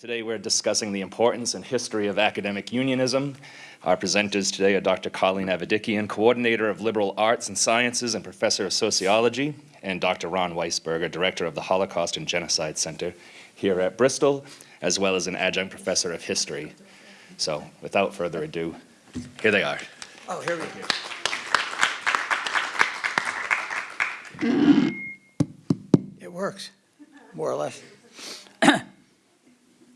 Today we're discussing the importance and history of academic unionism. Our presenters today are Dr. Colleen Avedikian, Coordinator of Liberal Arts and Sciences and Professor of Sociology, and Dr. Ron Weisberger, Director of the Holocaust and Genocide Center here at Bristol, as well as an adjunct professor of history. So without further ado, here they are. Oh, here we go. It works, more or less.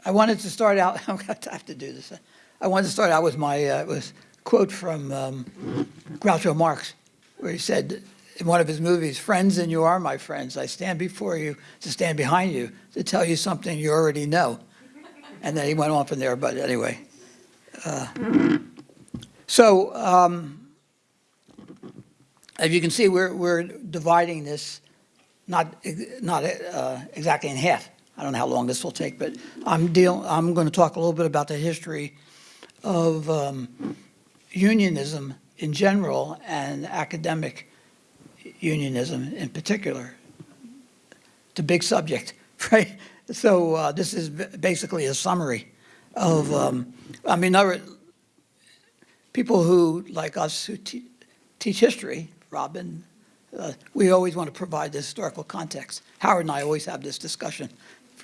I wanted to start out, to have to do this. I wanted to start out with my, uh, with quote from um, Groucho Marx, where he said in one of his movies, friends and you are my friends. I stand before you to stand behind you to tell you something you already know. And then he went on from there, but anyway. Uh, so, um, as you can see, we're, we're dividing this not, not uh, exactly in half. I don't know how long this will take, but I'm deal. I'm going to talk a little bit about the history of um, unionism in general and academic unionism in particular. It's a big subject, right? So uh, this is basically a summary of. Um, I mean, other people who like us who te teach history, Robin, uh, we always want to provide the historical context. Howard and I always have this discussion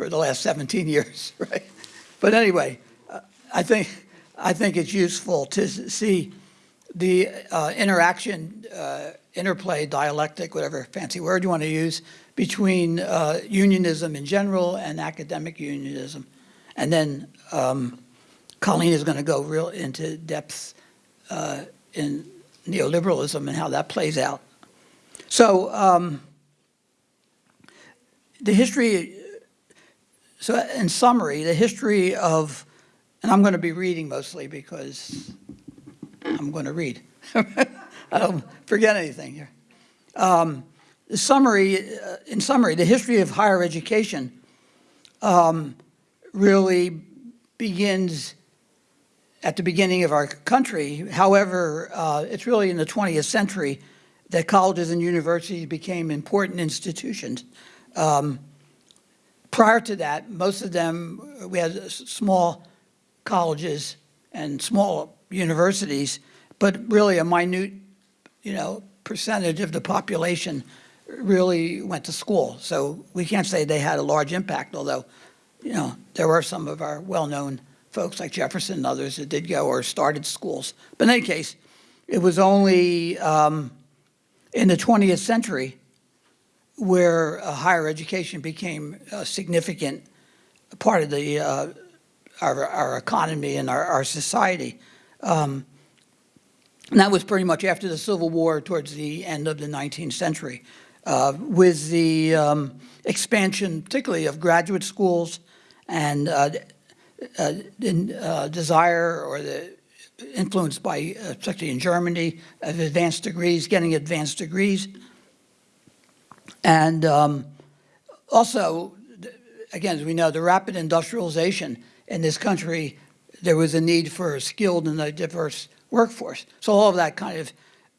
for the last 17 years, right? But anyway, uh, I think I think it's useful to see the uh, interaction, uh, interplay, dialectic, whatever fancy word you want to use, between uh, unionism in general and academic unionism. And then um, Colleen is going to go real into depth uh, in neoliberalism and how that plays out. So um, the history so in summary, the history of, and I'm going to be reading mostly because I'm going to read. I don't forget anything here. Um, the summary, uh, in summary, the history of higher education um, really begins at the beginning of our country. However, uh, it's really in the 20th century that colleges and universities became important institutions. Um, prior to that, most of them, we had small colleges and small universities, but really a minute, you know, percentage of the population really went to school. So we can't say they had a large impact, although, you know, there were some of our well-known folks like Jefferson and others that did go or started schools. But in any case, it was only um, in the 20th century where uh, higher education became a significant part of the uh, our, our, economy and our, our society. Um, and that was pretty much after the Civil War towards the end of the 19th century uh, with the um, expansion particularly of graduate schools and uh, uh, uh desire or the influenced by, particularly in Germany, of advanced degrees, getting advanced degrees. And um, also, again, as we know, the rapid industrialization in this country, there was a need for a skilled and a diverse workforce. So all of that kind of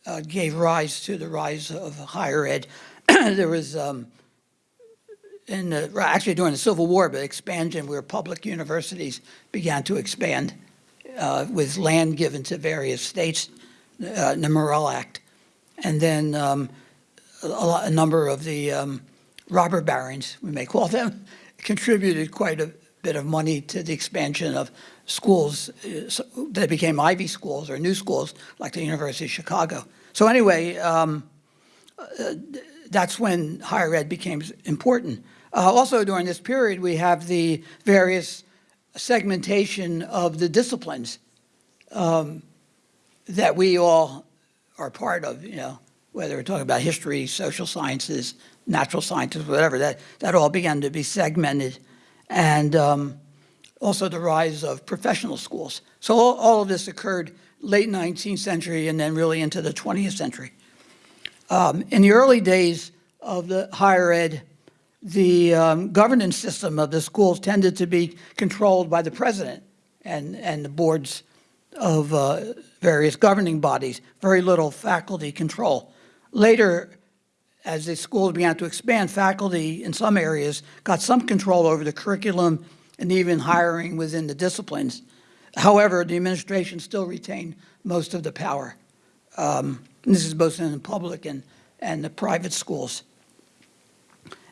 uh, gave rise to the rise of higher ed. there was, um, in the, actually during the Civil War, but expansion where public universities began to expand uh, with land given to various states, uh, the Morrill Act. And then um, a, a number of the um, robber barons, we may call them, contributed quite a bit of money to the expansion of schools uh, that became Ivy schools or new schools like the University of Chicago. So anyway, um, uh, that's when higher ed became important. Uh, also during this period, we have the various segmentation of the disciplines um, that we all are part of, you know, whether we're talking about history, social sciences, natural sciences, whatever, that, that all began to be segmented. And um, also the rise of professional schools. So all, all, of this occurred late 19th century and then really into the 20th century. Um, in the early days of the higher ed, the um, governance system of the schools tended to be controlled by the president and, and the boards of uh, various governing bodies, very little faculty control. Later, as the schools began to expand, faculty in some areas got some control over the curriculum and even hiring within the disciplines. However, the administration still retained most of the power. Um, this is both in the public and, and the private schools.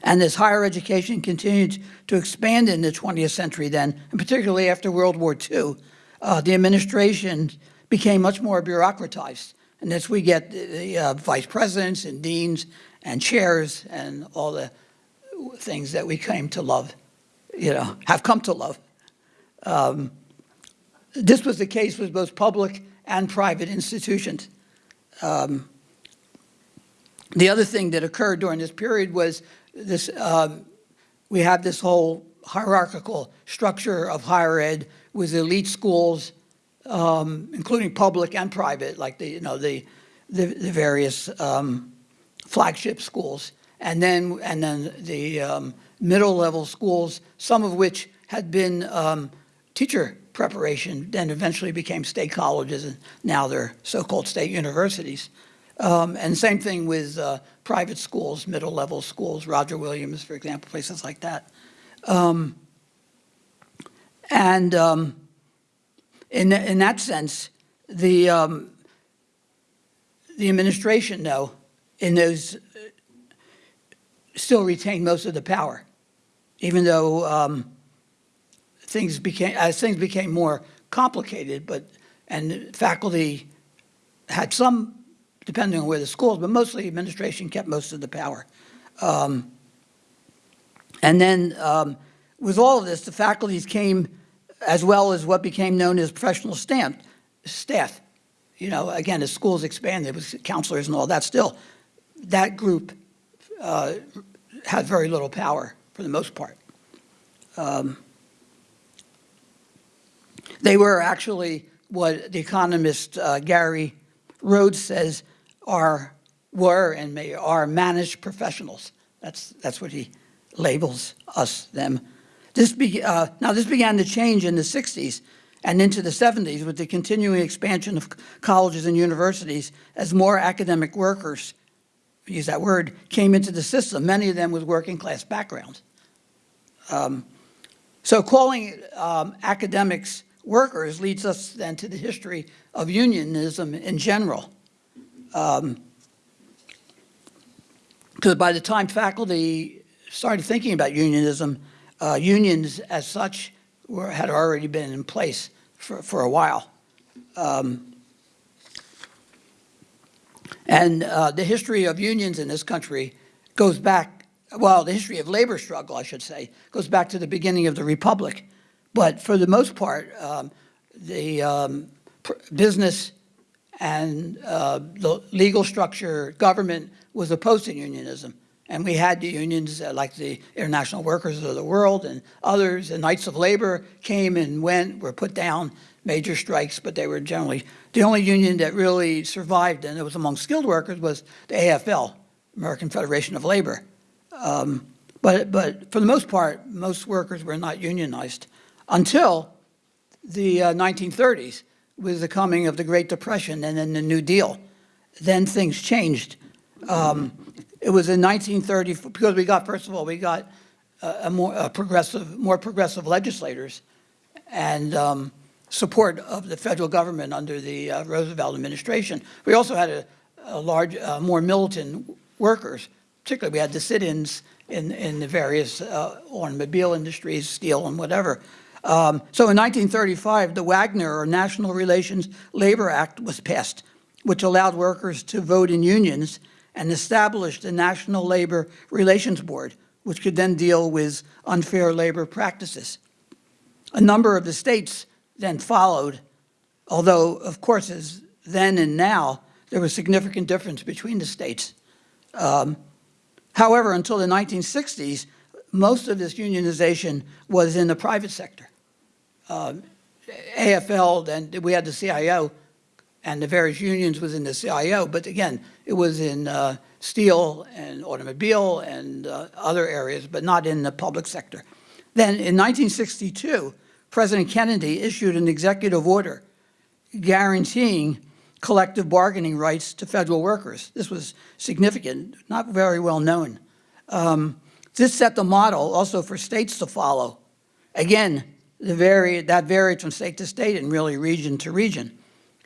And as higher education continued to expand in the 20th century then, and particularly after World War II, uh, the administration became much more bureaucratized. And that's we get the, the uh, vice presidents and deans and chairs and all the things that we came to love, you know, have come to love. Um, this was the case with both public and private institutions. Um, the other thing that occurred during this period was this, um, we have this whole hierarchical structure of higher ed with elite schools, um, including public and private, like the, you know, the, the, the various um, flagship schools. And then, and then the um, middle level schools, some of which had been um, teacher preparation, then eventually became state colleges, and now they're so-called state universities. Um, and same thing with uh, private schools, middle level schools, Roger Williams, for example, places like that. Um, and um, in, in that sense, the, um, the administration, though, in those still retained most of the power, even though um, things became, as things became more complicated, but, and faculty had some depending on where the schools, but mostly administration kept most of the power. Um, and then um, with all of this, the faculties came as well as what became known as professional staff. staff. You know, again, as schools expanded with counselors and all that, still, that group uh, had very little power for the most part. Um, they were actually what the economist uh, Gary Rhoades says are, were and may, are managed professionals. That's, that's what he labels us, them. This be, uh, now, this began to change in the 60s and into the 70s with the continuing expansion of colleges and universities as more academic workers, use that word, came into the system, many of them with working class backgrounds. Um, so calling um, academics workers leads us then to the history of unionism in general. Because um, by the time faculty started thinking about unionism, uh, unions as such were, had already been in place for, for a while. Um, and uh, the history of unions in this country goes back, well, the history of labor struggle, I should say, goes back to the beginning of the Republic. But for the most part, um, the um, business and uh, the legal structure, government was opposed to unionism. And we had the unions uh, like the International Workers of the World and others, the Knights of Labor came and went, were put down, major strikes, but they were generally, the only union that really survived, and it was among skilled workers, was the AFL, American Federation of Labor. Um, but, but for the most part, most workers were not unionized until the uh, 1930s with the coming of the Great Depression and then the New Deal. Then things changed. Um, it was in 1930, because we got, first of all, we got a, a more a progressive, more progressive legislators and um, support of the federal government under the uh, Roosevelt administration. We also had a, a large, uh, more militant workers, particularly we had the sit-ins in, in the various uh, automobile industries, steel and whatever. Um, so in 1935, the Wagner, or National Relations Labor Act, was passed, which allowed workers to vote in unions and established a National Labor Relations Board, which could then deal with unfair labor practices. A number of the states then followed, although, of course, as then and now, there was significant difference between the states. Um, however, until the 1960s, most of this unionization was in the private sector. Um, AFL, then we had the CIO, and the various unions within the CIO, but again, it was in uh, steel and automobile and uh, other areas, but not in the public sector. Then in 1962, President Kennedy issued an executive order guaranteeing collective bargaining rights to federal workers. This was significant, not very well known. Um, this set the model also for states to follow Again, the vari that varied from state to state and really region to region.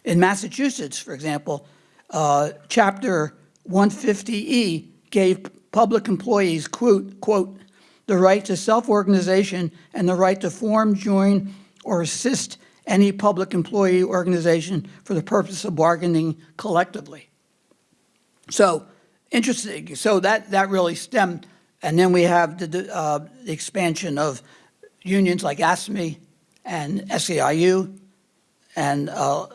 In Massachusetts, for example, uh, Chapter 150E gave public employees, quote, quote, the right to self-organization and the right to form, join, or assist any public employee organization for the purpose of bargaining collectively. So, interesting, so that, that really stemmed, and then we have the, uh, the expansion of unions like AFSCME and SEIU, and, uh,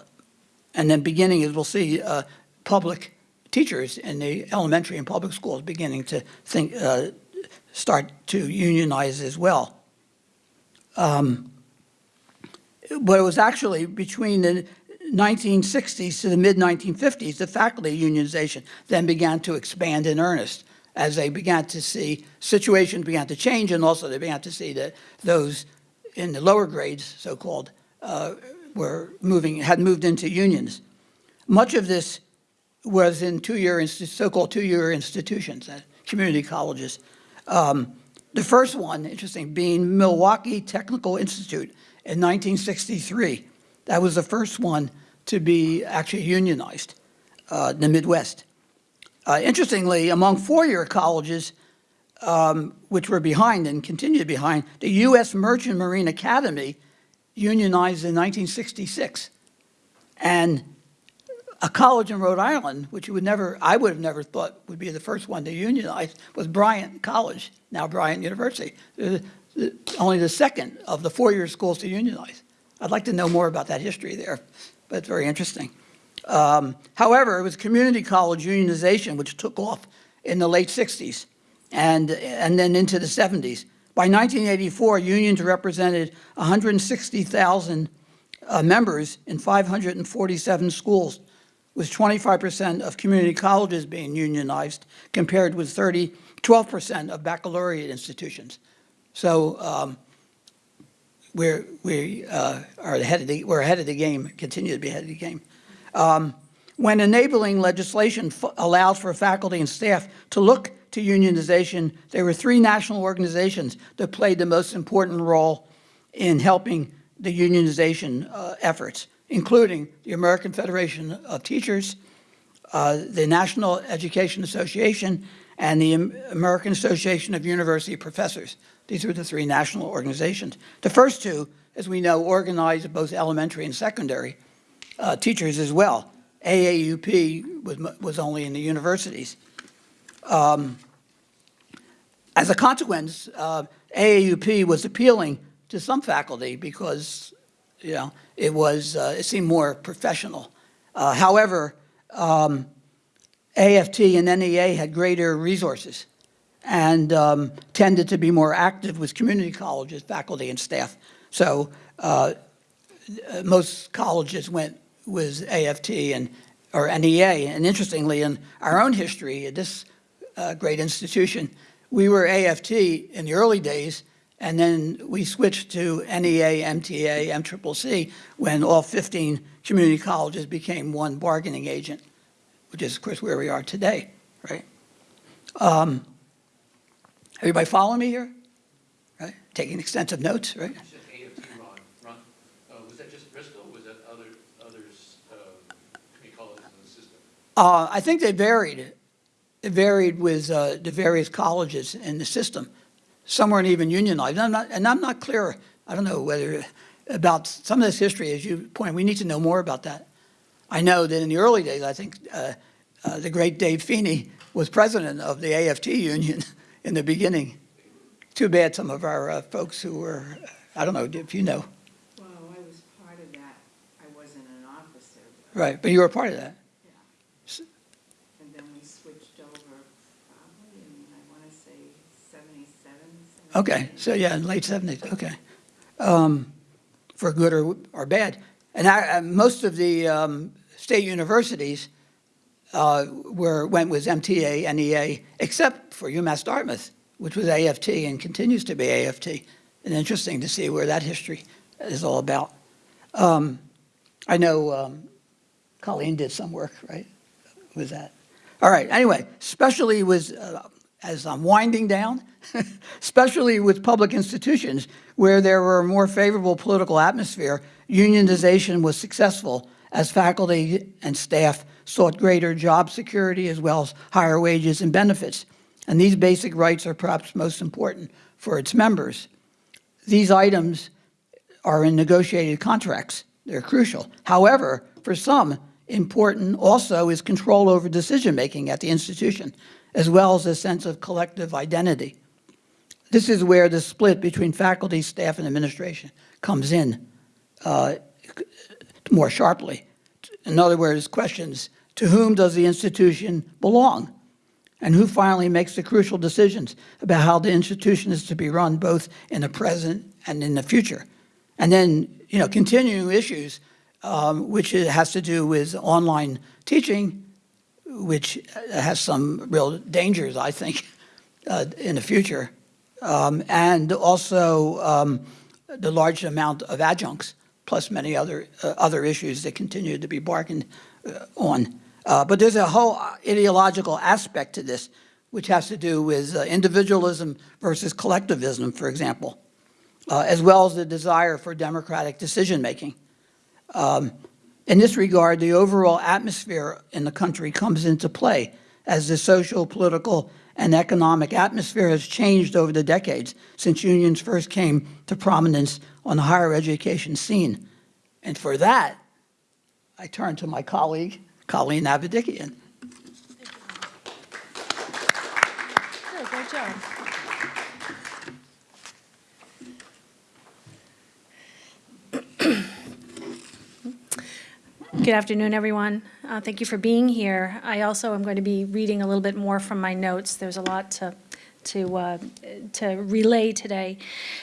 and then beginning, as we'll see, uh, public teachers in the elementary and public schools beginning to think, uh, start to unionize as well. Um, but it was actually between the 1960s to the mid-1950s, the faculty unionization then began to expand in earnest as they began to see situations began to change and also they began to see that those in the lower grades, so-called, uh, were moving, had moved into unions. Much of this was in two-year, so-called two-year institutions, community colleges. Um, the first one, interesting, being Milwaukee Technical Institute in 1963. That was the first one to be actually unionized uh, in the Midwest. Uh, interestingly, among four-year colleges, um, which were behind and continue to be behind, the U.S. Merchant Marine Academy unionized in 1966. And a college in Rhode Island, which you would never, I would have never thought would be the first one to unionize, was Bryant College, now Bryant University. Uh, Only the second of the four-year schools to unionize. I'd like to know more about that history there, but it's very interesting. Um, However, it was community college unionization which took off in the late 60s and, and then into the 70s. By 1984, unions represented 160,000 uh, members in 547 schools, with 25% of community colleges being unionized, compared with 30, 12% of baccalaureate institutions. So um, we're, we uh, are ahead of the, we're ahead of the game, continue to be ahead of the game. Um, When enabling legislation allowed for faculty and staff to look to unionization, there were three national organizations that played the most important role in helping the unionization uh, efforts, including the American Federation of Teachers, uh, the National Education Association, and the American Association of University Professors. These were the three national organizations. The first two, as we know, organized both elementary and secondary uh, teachers as well. AAUP was, was only in the universities. Um, As a consequence, uh, AAUP was appealing to some faculty because, you know, it was, uh, it seemed more professional. Uh, However, um, AFT and NEA had greater resources and um, tended to be more active with community colleges, faculty and staff. So uh, most colleges went with AFT and, or NEA. And interestingly, in our own history, this uh, great institution, we were AFT in the early days, and then we switched to NEA, MTA, MCCC, when all 15 community colleges became one bargaining agent, which is, of course, where we are today, right? Um, Everybody following me here? Right? Taking extensive notes, right? You said AFT, Ron, Ron, was that just Bristol, was that other, community colleges in the system? Uh, I think they varied. It varied with uh, the various colleges in the system. Some weren't even unionized. And I'm not, and I'm not clear, I don't know whether, about some of this history, as you point, we need to know more about that. I know that in the early days, I think uh, uh, the great Dave Feeney was president of the AFT union in the beginning. Too bad some of our uh, folks who were, I don't know if you know, Well, I was part of that. I wasn't an officer. but- right, but you were part of that. And then we switched over probably in, I want to say, 77, Okay, so yeah, in late seventies, okay. Um, for good or, or bad. And I, uh, most of the, um, state universities, uh, were, went with MTA, NEA, except for UMass Dartmouth, which was AFT and continues to be AFT. And interesting to see where that history is all about. Um, I know, um, Colleen did some work, right, with that. All right, anyway, especially with, uh, as I'm winding down, especially with public institutions where there were a more favorable political atmosphere, unionization was successful as faculty and staff sought greater job security as well as higher wages and benefits. And these basic rights are perhaps most important for its members. These items are in negotiated contracts. They're crucial. However, for some, important also is control over decision-making at the institution, as well as a sense of collective identity. This is where the split between faculty, staff, and administration comes in uh, more sharply. In other words, questions, to whom does the institution belong? And who finally makes the crucial decisions about how the institution is to be run, both in the present and in the future? And then, you know, continuing issues, um, which has to do with online teaching, which has some real dangers, I think, uh, in the future. Um, and also um, the large amount of adjuncts, plus many other, uh, other issues that continue to be bargained uh, on. Uh, but there's a whole ideological aspect to this, which has to do with uh, individualism versus collectivism, for example, uh, as well as the desire for democratic decision-making. Um, in this regard, the overall atmosphere in the country comes into play as the social, political, and economic atmosphere has changed over the decades since unions first came to prominence on the higher education scene. And for that, I turn to my colleague, Colleen Avedikian. Good, great job. Good afternoon, everyone. Uh, Thank you for being here. I also am going to be reading a little bit more from my notes. There's a lot to, to, uh, to relay today.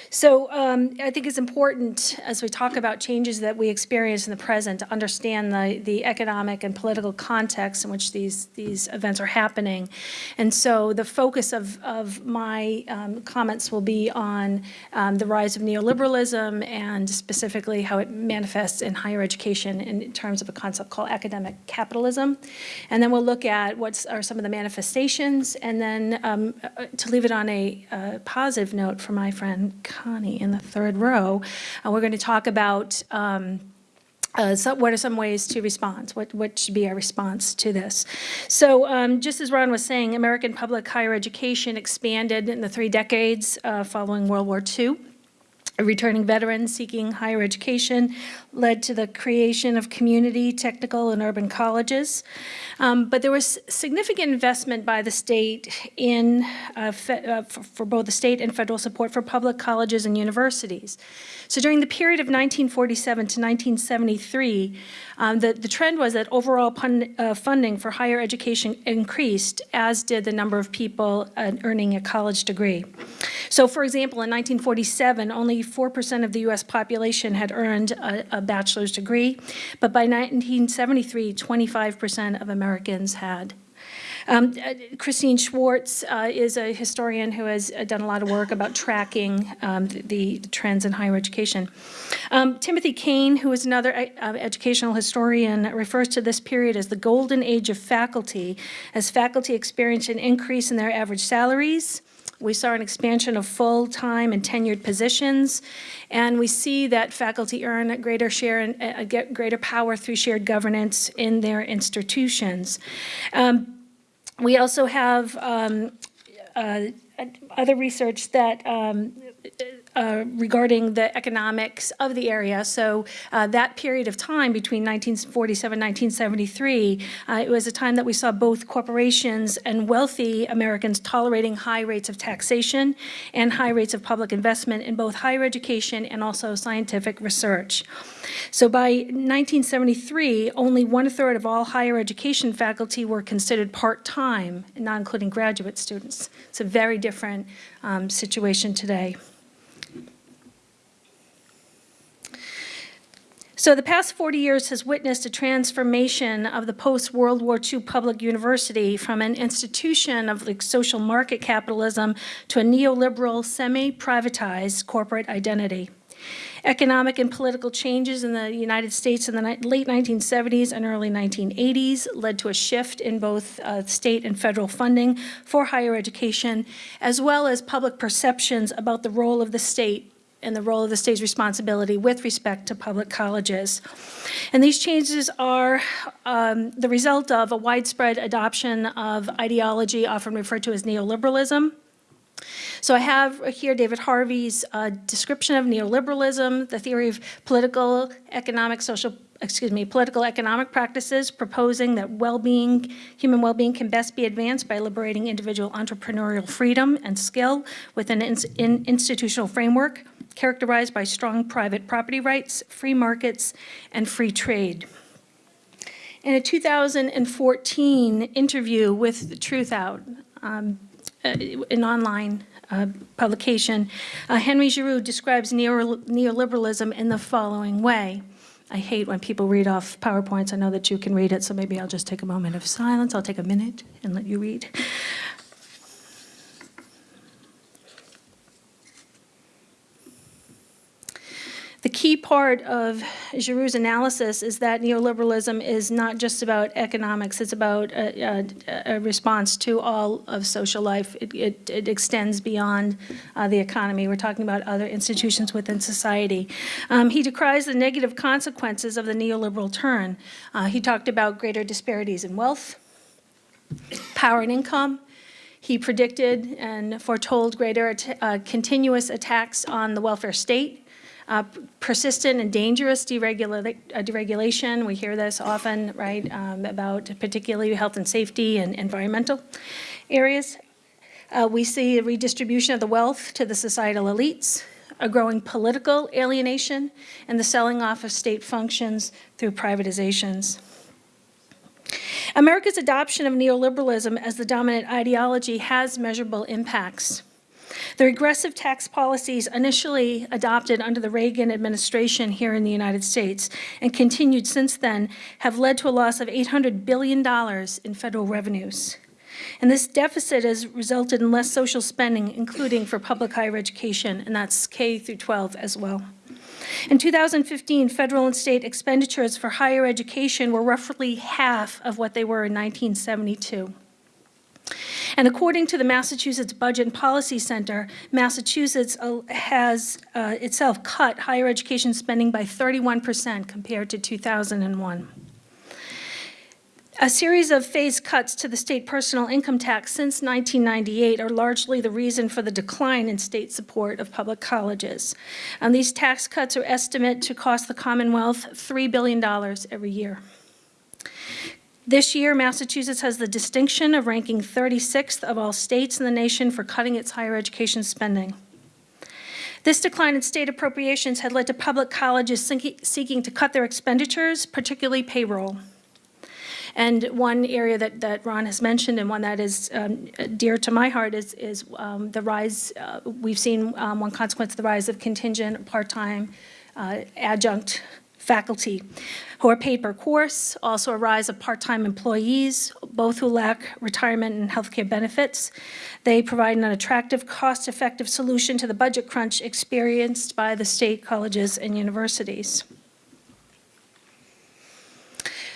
So um, I think it's important, as we talk about changes that we experience in the present, to understand the, the economic and political context in which these, these events are happening. And so the focus of, of my um, comments will be on um, the rise of neoliberalism and specifically how it manifests in higher education in terms of a concept called academic capitalism. And then we'll look at what are some of the manifestations, and then um, uh, to leave it on a uh, positive note for my friend Connie in the third row, uh, we're going to talk about um, uh, so what are some ways to respond? What, what should be our response to this? So um, just as Ron was saying, American public higher education expanded in the three decades uh, following World War II. Returning veterans seeking higher education led to the creation of community, technical, and urban colleges. Um, but there was significant investment by the state in, uh, uh, for, for both the state and federal support for public colleges and universities. So during the period of 1947 to 1973, um, the, the trend was that overall pun, uh, funding for higher education increased, as did the number of people uh, earning a college degree. So for example, in 1947, only 4% of the US population had earned a, a bachelor's degree, but by 1973, 25% of Americans had. Um, uh, Christine Schwartz uh, is a historian who has uh, done a lot of work about tracking um, the, the, trends in higher education. Um, Timothy Kane, who is another uh, educational historian, refers to this period as the golden age of faculty, as faculty experienced an increase in their average salaries, we saw an expansion of full-time and tenured positions, and we see that faculty earn a greater share and uh, get greater power through shared governance in their institutions. Um, we also have um, uh, other research that um, uh, regarding the economics of the area. So uh, that period of time between 1947 and 1973, uh, it was a time that we saw both corporations and wealthy Americans tolerating high rates of taxation and high rates of public investment in both higher education and also scientific research. So by 1973, only one-third of all higher education faculty were considered part-time, not including graduate students. It's a very different um, situation today. So the past 40 years has witnessed a transformation of the post-World War II public university from an institution of like social market capitalism to a neoliberal, semi-privatized corporate identity. Economic and political changes in the United States in the late 1970s and early 1980s led to a shift in both uh, state and federal funding for higher education, as well as public perceptions about the role of the state and the role of the state's responsibility with respect to public colleges. And these changes are um, the result of a widespread adoption of ideology often referred to as neoliberalism. So I have here David Harvey's uh, description of neoliberalism, the theory of political, economic, social, excuse me, political economic practices, proposing that well-being, human well-being can best be advanced by liberating individual entrepreneurial freedom and skill within an in institutional framework characterized by strong private property rights, free markets, and free trade. In a 2014 interview with Truthout, um, uh, an online uh, publication, uh, Henry Giroux describes neo- neoliberalism in the following way. I hate when people read off PowerPoints. I know that you can read it, so maybe I'll just take a moment of silence. I'll take a minute and let you read. The key part of Giroux's analysis is that neoliberalism is not just about economics, it's about a, a, a response to all of social life. It, it, it extends beyond uh, the economy. We're talking about other institutions within society. Um, he decries the negative consequences of the neoliberal turn. Uh, he talked about greater disparities in wealth, power and income, he predicted and foretold greater uh, continuous attacks on the welfare state, uh, persistent and dangerous deregula- uh, deregulation. We hear this often, right, um, about particularly health and safety and environmental areas. Uh, We see a redistribution of the wealth to the societal elites, a growing political alienation, and the selling off of state functions through privatizations. America's adoption of neoliberalism as the dominant ideology has measurable impacts. The regressive tax policies initially adopted under the Reagan administration here in the United States and continued since then have led to a loss of $800 billion in federal revenues. And this deficit has resulted in less social spending, including for public higher education, and that's K through 12 as well. In 2015, federal and state expenditures for higher education were roughly half of what they were in 1972. And according to the Massachusetts Budget and Policy Center, Massachusetts uh, has uh, itself cut higher education spending by 31% compared to 2001. A series of phased cuts to the state personal income tax since 1998 are largely the reason for the decline in state support of public colleges. And these tax cuts are estimated to cost the Commonwealth $3 billion every year. This year, Massachusetts has the distinction of ranking 36th of all states in the nation for cutting its higher education spending. This decline in state appropriations had led to public colleges seeking- to cut their expenditures, particularly payroll. And one area that, that Ron has mentioned, and one that is um, dear to my heart, is, is um, the rise, uh, we've seen um, one consequence of the rise of contingent, part-time, uh, adjunct faculty who are paid per course, also a rise of part-time employees, both who lack retirement and healthcare benefits. They provide an attractive, cost-effective solution to the budget crunch experienced by the state colleges and universities.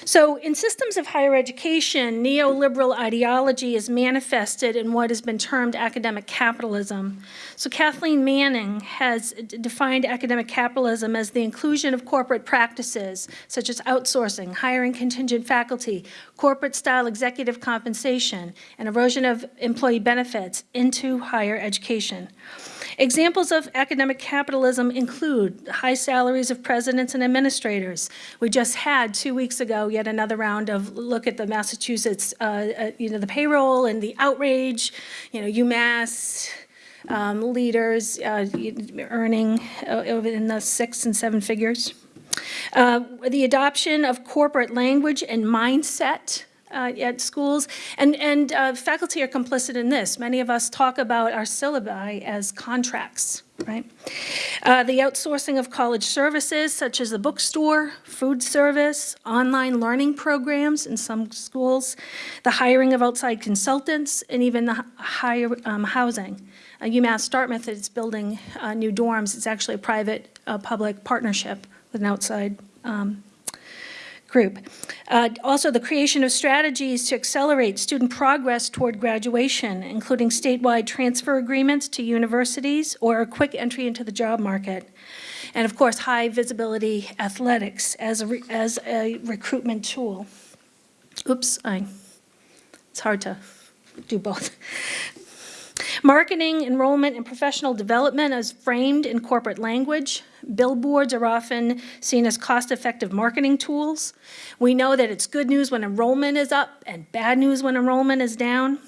So in systems of higher education, neoliberal ideology is manifested in what has been termed academic capitalism. So Kathleen Manning has defined academic capitalism as the inclusion of corporate practices such as outsourcing, hiring contingent faculty, corporate-style executive compensation, and erosion of employee benefits into higher education. Examples of academic capitalism include high salaries of presidents and administrators. We just had, two weeks ago, yet another round of look at the Massachusetts, uh, uh, you know, the payroll and the outrage, you know, UMass um, leaders uh, earning uh, in the six and seven figures. Uh, The adoption of corporate language and mindset uh, at schools, and, and uh, faculty are complicit in this. Many of us talk about our syllabi as contracts, right? Uh, The outsourcing of college services such as the bookstore, food service, online learning programs in some schools, the hiring of outside consultants, and even the higher um, housing. uh, UMass Dartmouth is building uh, new dorms. It's actually a private-public partnership with an outside um, group. Uh, Also, the creation of strategies to accelerate student progress toward graduation, including statewide transfer agreements to universities or a quick entry into the job market. And of course, high-visibility athletics as a, as a recruitment tool. Oops, I, it's hard to do both. Marketing, enrollment, and professional development as framed in corporate language. Billboards are often seen as cost-effective marketing tools. We know that it's good news when enrollment is up and bad news when enrollment is down.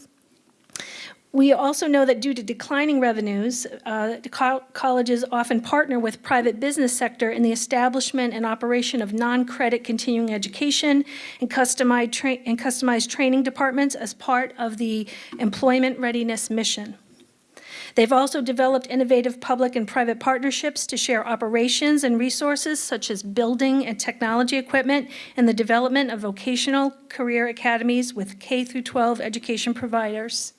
We also know that due to declining revenues, uh, col- colleges often partner with private business sector in the establishment and operation of non-credit continuing education and customized, and customized training departments as part of the employment readiness mission. They've also developed innovative public and private partnerships to share operations and resources such as building and technology equipment and the development of vocational career academies with K through 12 education providers.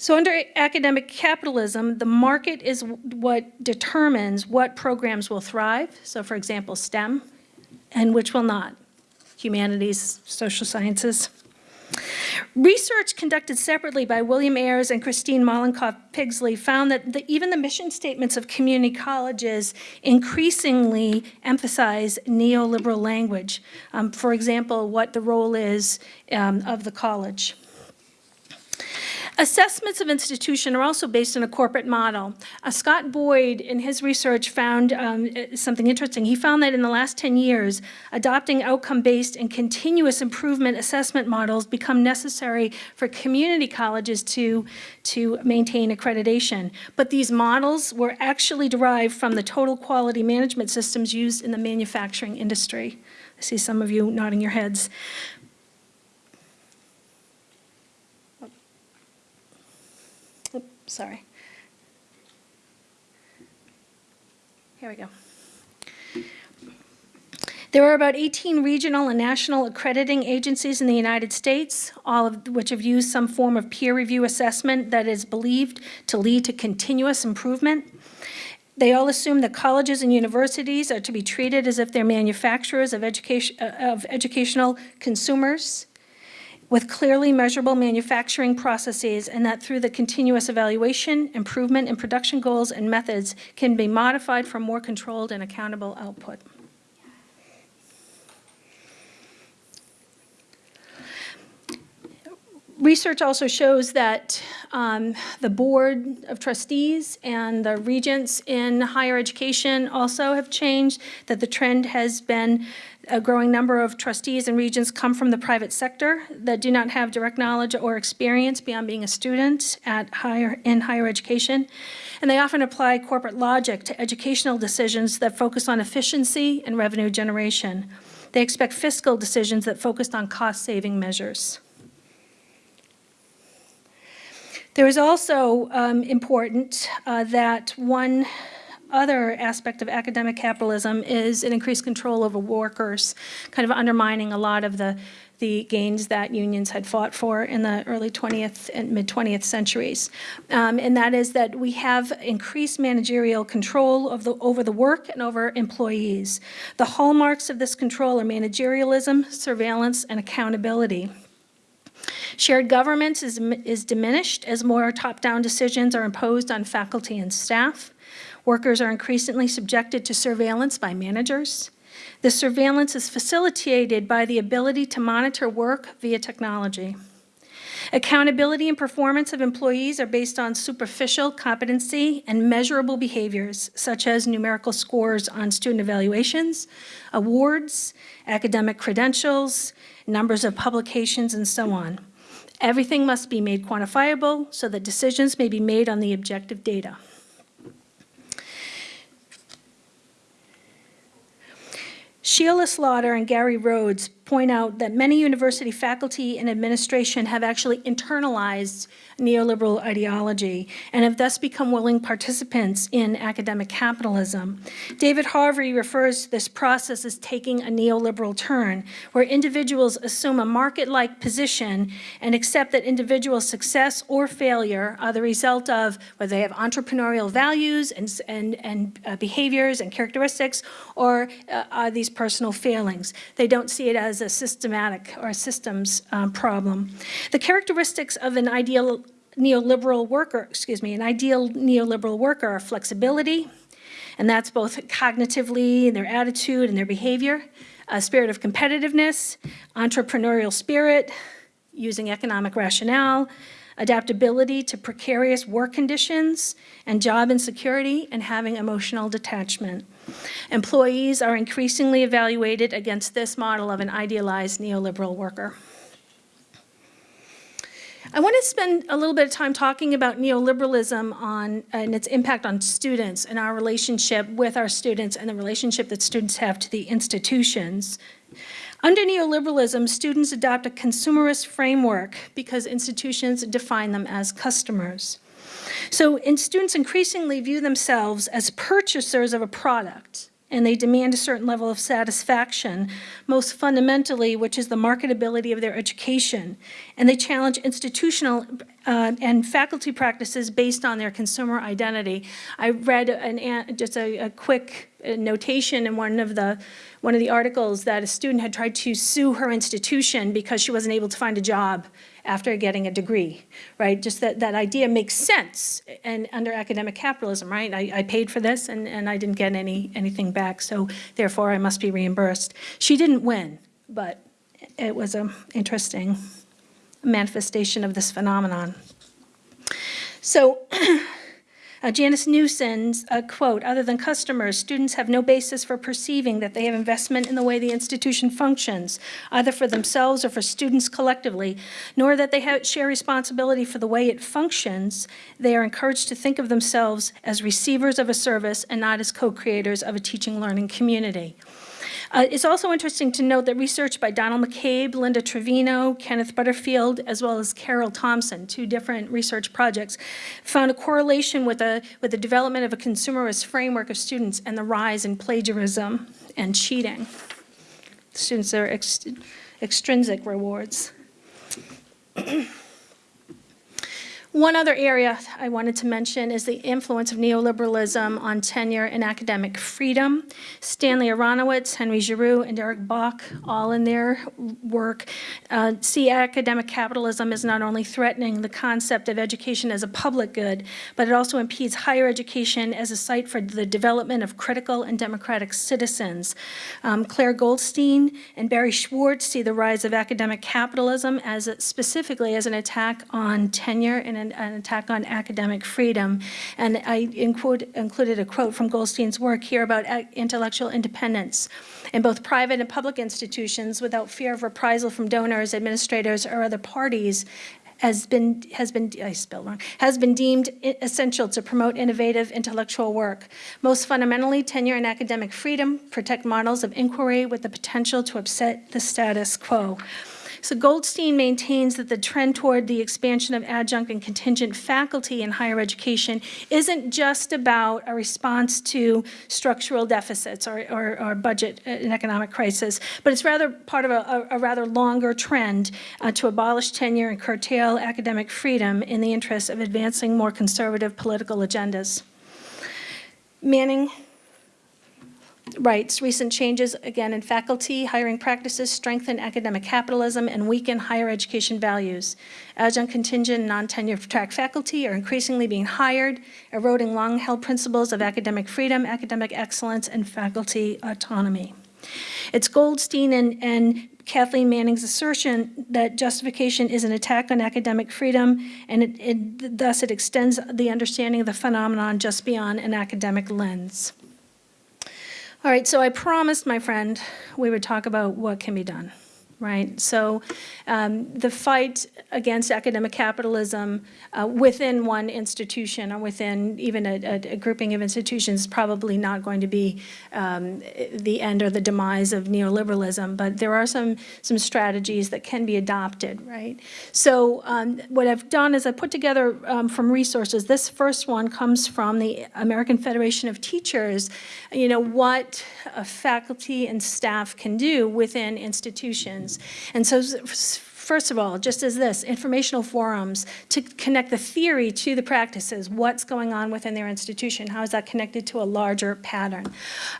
So under academic capitalism, the market is what determines what programs will thrive. So for example, STEM, and which will not. Humanities, social sciences. Research conducted separately by William Ayers and Christine Mollenkopf Pigsley found that the, even the mission statements of community colleges increasingly emphasize neoliberal language. Um, for example, what the role is um, of the college. Assessments of institution are also based on a corporate model. Uh, Scott Boyd, in his research, found um, uh, something interesting. He found that in the last 10 years, adopting outcome-based and continuous improvement assessment models become necessary for community colleges to, to maintain accreditation. But these models were actually derived from the total quality management systems used in the manufacturing industry. I see some of you nodding your heads. Sorry. Here we go. There are about 18 regional and national accrediting agencies in the United States, all of which have used some form of peer review assessment that is believed to lead to continuous improvement. They all assume that colleges and universities are to be treated as if they're manufacturers of education, uh, of educational consumers with clearly measurable manufacturing processes and that through the continuous evaluation, improvement in production goals and methods can be modified for more controlled and accountable output. Research also shows that um, the Board of Trustees and the regents in higher education also have changed, that the trend has been a growing number of trustees and regents come from the private sector that do not have direct knowledge or experience beyond being a student at higher, in higher education. And they often apply corporate logic to educational decisions that focus on efficiency and revenue generation. They expect fiscal decisions that focused on cost-saving measures. There is also um, important uh, that one other aspect of academic capitalism is an increased control over workers, kind of undermining a lot of the, the gains that unions had fought for in the early 20th and mid-20th centuries. Um, and that is that we have increased managerial control of the, over the work and over employees. The hallmarks of this control are managerialism, surveillance, and accountability. Shared governance is, is diminished as more top-down decisions are imposed on faculty and staff. Workers are increasingly subjected to surveillance by managers. The surveillance is facilitated by the ability to monitor work via technology. Accountability and performance of employees are based on superficial competency and measurable behaviors, such as numerical scores on student evaluations, awards, academic credentials, numbers of publications, and so on. Everything must be made quantifiable so that decisions may be made on the objective data. Sheila Slaughter and Gary Rhoades point out that many university faculty and administration have actually internalized neoliberal ideology and have thus become willing participants in academic capitalism. David Harvey refers to this process as taking a neoliberal turn, where individuals assume a market-like position and accept that individual success or failure are the result of whether they have entrepreneurial values and, and, and uh, behaviors and characteristics, or uh, are these personal failings. They don't see it as a systematic or a systems um, problem. The characteristics of an ideal neoliberal worker, excuse me, an ideal neoliberal worker are flexibility, and that's both cognitively in their attitude and their behavior, a spirit of competitiveness, entrepreneurial spirit, using economic rationale, adaptability to precarious work conditions and job insecurity, and having emotional detachment. Employees are increasingly evaluated against this model of an idealized neoliberal worker. I want to spend a little bit of time talking about neoliberalism on, and its impact on students and our relationship with our students and the relationship that students have to the institutions. Under neoliberalism, students adopt a consumerist framework because institutions define them as customers. So and students increasingly view themselves as purchasers of a product and they demand a certain level of satisfaction, most fundamentally, which is the marketability of their education. And they challenge institutional uh, and faculty practices based on their consumer identity. I read an, just a, a quick notation in one of the one of the articles that a student had tried to sue her institution because she wasn't able to find a job after getting a degree, right? Just that, that idea makes sense and under academic capitalism, right? I, I paid for this and, and I didn't get any anything back, so therefore I must be reimbursed. She didn't win, but it was an interesting manifestation of this phenomenon. So Uh, Janice Newson's uh, quote, other than customers, students have no basis for perceiving that they have investment in the way the institution functions, either for themselves or for students collectively, nor that they have, share responsibility for the way it functions. They are encouraged to think of themselves as receivers of a service and not as co-creators of a teaching learning community. Uh, it's also interesting to note that research by Donald McCabe, Linda Trevino, Kenneth Butterfield, as well as Carol Thompson, two different research projects, found a correlation with, a, with the development of a consumerist framework of students and the rise in plagiarism and cheating. Students are ex extrinsic rewards. One other area I wanted to mention is the influence of neoliberalism on tenure and academic freedom. Stanley Aronowitz, Henry Giroux, and Derek Bok, all in their work, uh, see academic capitalism as not only threatening the concept of education as a public good, but it also impedes higher education as a site for the development of critical and democratic citizens. Um, Claire Goldstein and Barry Schwartz see the rise of academic capitalism as a, specifically as an attack on tenure and an, an attack on academic freedom. And I include, included a quote from Goldstein's work here about uh, intellectual independence in both private and public institutions without fear of reprisal from donors, administrators, or other parties has been, has been, I spelled wrong, has been deemed essential to promote innovative intellectual work. Most fundamentally, tenure and academic freedom protect models of inquiry with the potential to upset the status quo. So Goldstein maintains that the trend toward the expansion of adjunct and contingent faculty in higher education isn't just about a response to structural deficits or, or, or budget uh, and economic crisis, but it's rather part of a, a, rather longer trend uh, to abolish tenure and curtail academic freedom in the interest of advancing more conservative political agendas. Manning writes, recent changes, again, in faculty hiring practices strengthen academic capitalism and weaken higher education values. Adjunct contingent non-tenure track faculty are increasingly being hired, eroding long-held principles of academic freedom, academic excellence, and faculty autonomy. It's Goldstein and, and Kathleen Manning's assertion that justification is an attack on academic freedom, and it, it, thus it extends the understanding of the phenomenon just beyond an academic lens. All right, so I promised my friend we would talk about what can be done. Right? So um, the fight against academic capitalism uh, within one institution or within even a, a- grouping of institutions is probably not going to be um, the end or the demise of neoliberalism, but there are some, some strategies that can be adopted, right? So um, what I've done is I put together um, from resources, this first one comes from the American Federation of Teachers, you know, what faculty and staff can do within institutions. And so first of all, just as this, informational forums to connect the theory to the practices, what's going on within their institution, how is that connected to a larger pattern?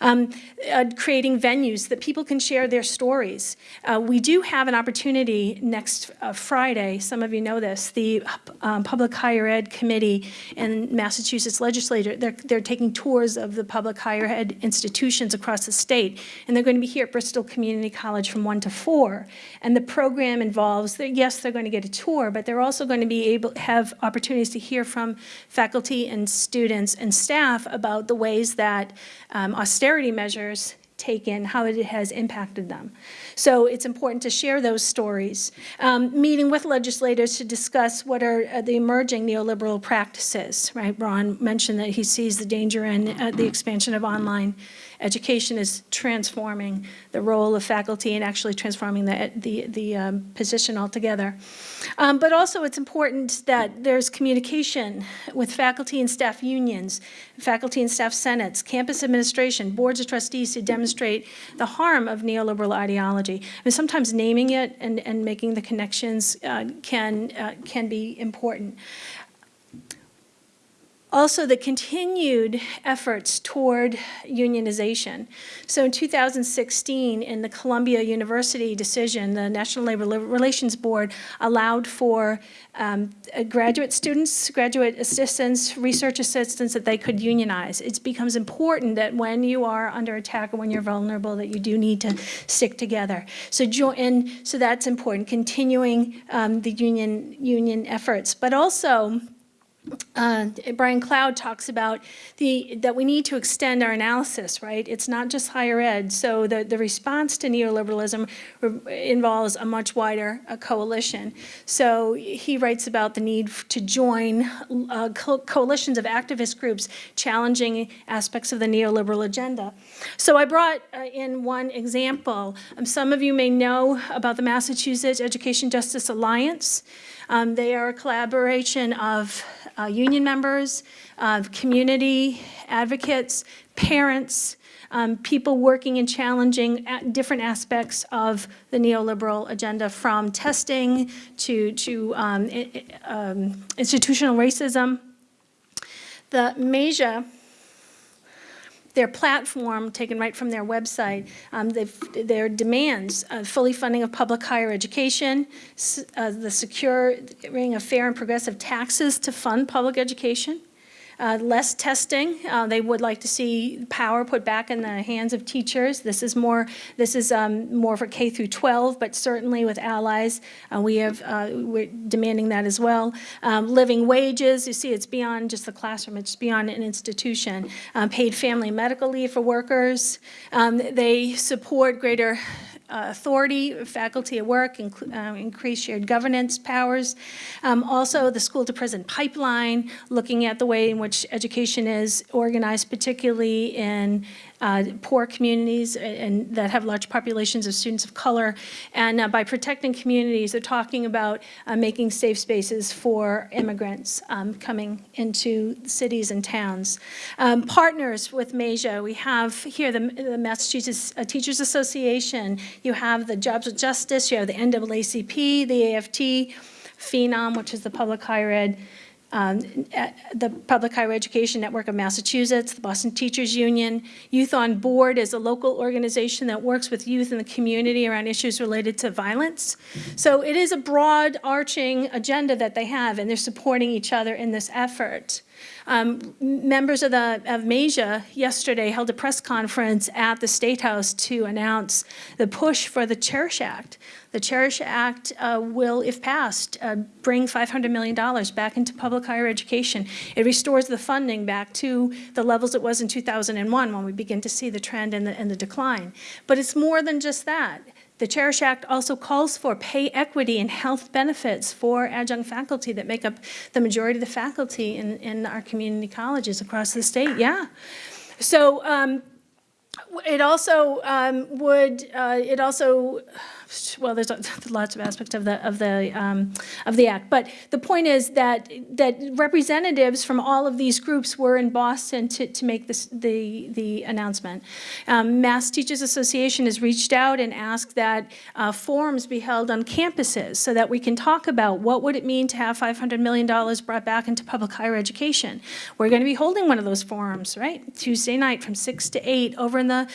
Um, uh, creating venues that people can share their stories. Uh, we do have an opportunity next uh, Friday, some of you know this, the um, Public Higher Ed Committee and Massachusetts legislature, they're, they're taking tours of the public higher ed institutions across the state, and they're going to be here at Bristol Community College from 1 to 4. And the program involves, that yes, they're going to get a tour, but they're also going to be able, have opportunities to hear from faculty and students and staff about the ways that um, austerity measures taken, how it has impacted them. So it's important to share those stories. Um, meeting with legislators to discuss what are uh, the emerging neoliberal practices, right? Ron mentioned that he sees the danger in uh, the expansion of online education is transforming the role of faculty and actually transforming the, the, the um, position altogether. Um, but also it's important that there's communication with faculty and staff unions, faculty and staff senates, campus administration, boards of trustees to demonstrate the harm of neoliberal ideology. And sometimes naming it and, and making the connections uh, can, uh, can be important. Also, the continued efforts toward unionization. So in 2016, in the Columbia University decision, the National Labor Relations Board allowed for um, graduate students, graduate assistants, research assistants, that they could unionize. It becomes important that when you are under attack or when you're vulnerable, that you do need to stick together. So, and so that's important, continuing um, the union, union efforts. But also, uh, Brian Cloud talks about the, that we need to extend our analysis, right? It's not just higher ed. So the, the response to neoliberalism involves a much wider uh, coalition. So he writes about the need to join uh, co- coalitions of activist groups challenging aspects of the neoliberal agenda. So I brought uh, in one example. Um, some of you may know about the Massachusetts Education Justice Alliance. Um, they are a collaboration of uh, union members, of community advocates, parents, um, people working and challenging different aspects of the neoliberal agenda, from testing to, to um, um, institutional racism. The MEJA their platform, taken right from their website, um, their demands, uh, fully funding of public higher education, uh, the securing of fair and progressive taxes to fund public education, uh, less testing. Uh, They would like to see power put back in the hands of teachers. This is more, this is um, more for K through 12, but certainly with allies, uh, we have, uh, we're demanding that as well. Um, Living wages, you see, it's beyond just the classroom, it's beyond an institution. Um, Paid family medical leave for workers. Um, They support greater uh, authority, faculty at work, inclu- uh, increase shared governance powers. Um, Also, the school-to-prison pipeline, looking at the way in which education is organized, particularly in uh, poor communities and that have large populations of students of color. And uh, by protecting communities, they're talking about uh, making safe spaces for immigrants um, coming into cities and towns. Um, Partners with MEJA, we have here the the Massachusetts uh, Teachers Association, you have the Jobs with Justice, you have the NAACP, the AFT, Phenom, which is the Public Higher Ed um, the Public Higher Education Network of Massachusetts, the Boston Teachers Union. Youth on Board is a local organization that works with youth in the community around issues related to violence. So it is a broad arching agenda that they have, and they're supporting each other in this effort. Um, Members of the, of yesterday held a press conference at the State House to announce the push for the Cherish Act. The Cherish Act uh, will, if passed, uh, bring $500 million back into public higher education. It restores the funding back to the levels it was in 2001 when we begin to see the trend and the, and the decline. But it's more than just that. The Cherish Act also calls for pay equity and health benefits for adjunct faculty that make up the majority of the faculty in, in our community colleges across the state, yeah. So um, it also um, would, uh, it also, well, there's lots of aspects of the, of the, um, of the act. But the point is that, that representatives from all of these groups were in Boston to, to make this, the, the announcement. Um, Mass Teachers Association has reached out and asked that uh, forums be held on campuses so that we can talk about what would it mean to have $500 million brought back into public higher education. We're going to be holding one of those forums, right? Tuesday night from 6 to 8 over in the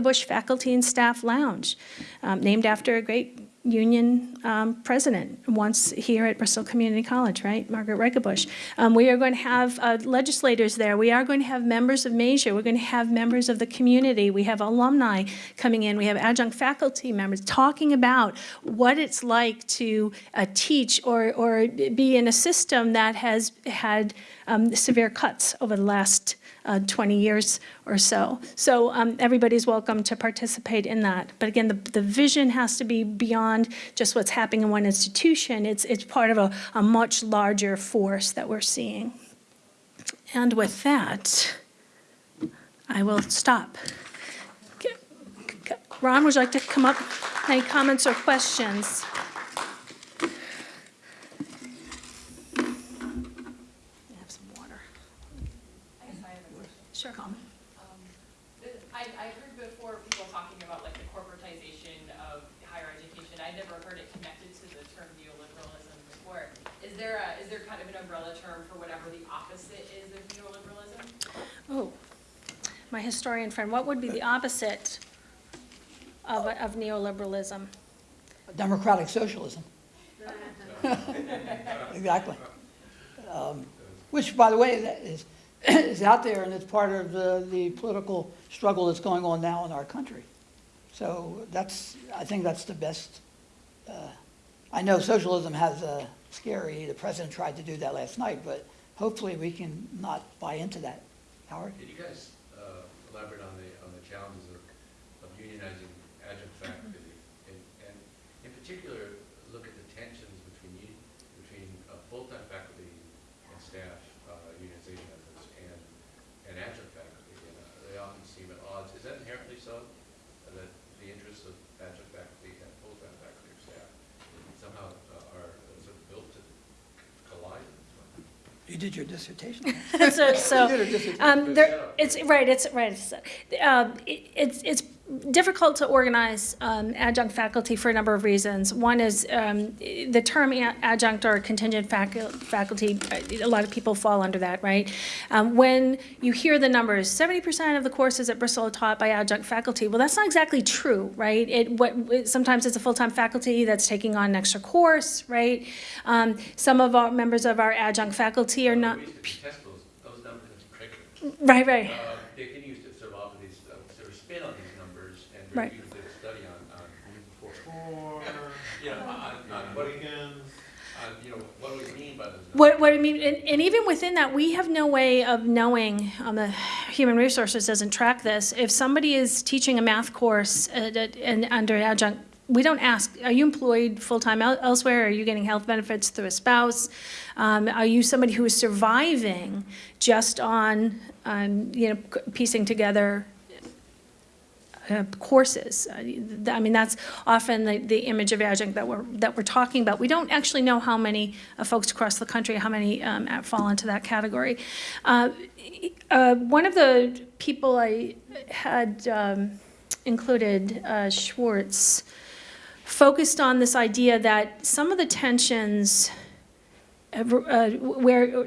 Bush Faculty and Staff Lounge, um, named after a great union um, president once here at Bristol Community College, right? Margaret Bush. Um, we are going to have uh, legislators there. We are going to have members of Major. We're going to have members of the community. We have alumni coming in. We have adjunct faculty members talking about what it's like to uh, teach or, or be in a system that has had um, severe cuts over the last uh, 20 years or so. So um, everybody's welcome to participate in that. But again, the, the vision has to be beyond just what's happening in one institution. It's, it's part of a, a much larger force that we're seeing. And with that, I will stop. Ron, would you like to come up? Any comments or questions? Have some water. Sure. I, I heard before people talking about like the corporatization of higher education. I never heard it connected to the term neoliberalism before. Is there a, is there kind of an umbrella term for whatever the opposite is of neoliberalism? Oh, my historian friend, what would be the opposite of, of neoliberalism? Democratic socialism. Exactly. Um, Which, by the way, that is, is out there and it's part of the, the political struggle that's going on now in our country. So that's, I think that's the best. Uh, I know socialism has a scary, the president tried to do that last night, but hopefully we can not buy into that. Howard? Did you guys uh, elaborate on the, on the challenges of, of unionizing adjunct faculty? And, and in particular, look at the tensions between, u- between uh, full-time faculty and staff uh, unionization efforts and, and adjunct faculty. And uh, they often seem at odds. Is that inherently so? Uh, That the interests of adjunct faculty and full-time faculty or staff somehow uh, are uh, sort of built to collide? You did your dissertation. So, so, You did a dissertation. um, there, it's, right, it's, right, it's, uh, it- it's, it's difficult to organize, um, adjunct faculty for a number of reasons. One is, um, the term adjunct or contingent facu- faculty, uh, a lot of people fall under that, right? Um, when you hear the numbers, seventy percent of the courses at Bristol are taught by adjunct faculty, well, that's not exactly true, right? It, what, it- sometimes it's a full-time faculty that's taking on an extra course, right? Um, some of our, members of our adjunct faculty are not, We used to test those, those numbers in curriculum. right, right. Uh, Dick, you used to sort of offer these, uh, sort of spin on these numbers and Right. review the study on, on, Four, you know, on, on what, weekends. on, you know, what do we mean by those numbers? What, what I mean, and, and even within that, we have no way of knowing, um, the human resources doesn't track this. If somebody is teaching a math course uh, that- and under adjunct, we don't ask, are you employed full-time elsewhere? Are you getting health benefits through a spouse? Um, are you somebody who is surviving just on, um, you know, piecing together uh, courses. Uh, I mean, that's often the, the image of adjunct that we're, that we're talking about. We don't actually know how many uh, folks across the country, how many um, fall into that category. Uh, uh, One of the people I had um, included, Schwartz, focused on this idea that some of the tensions uh, where,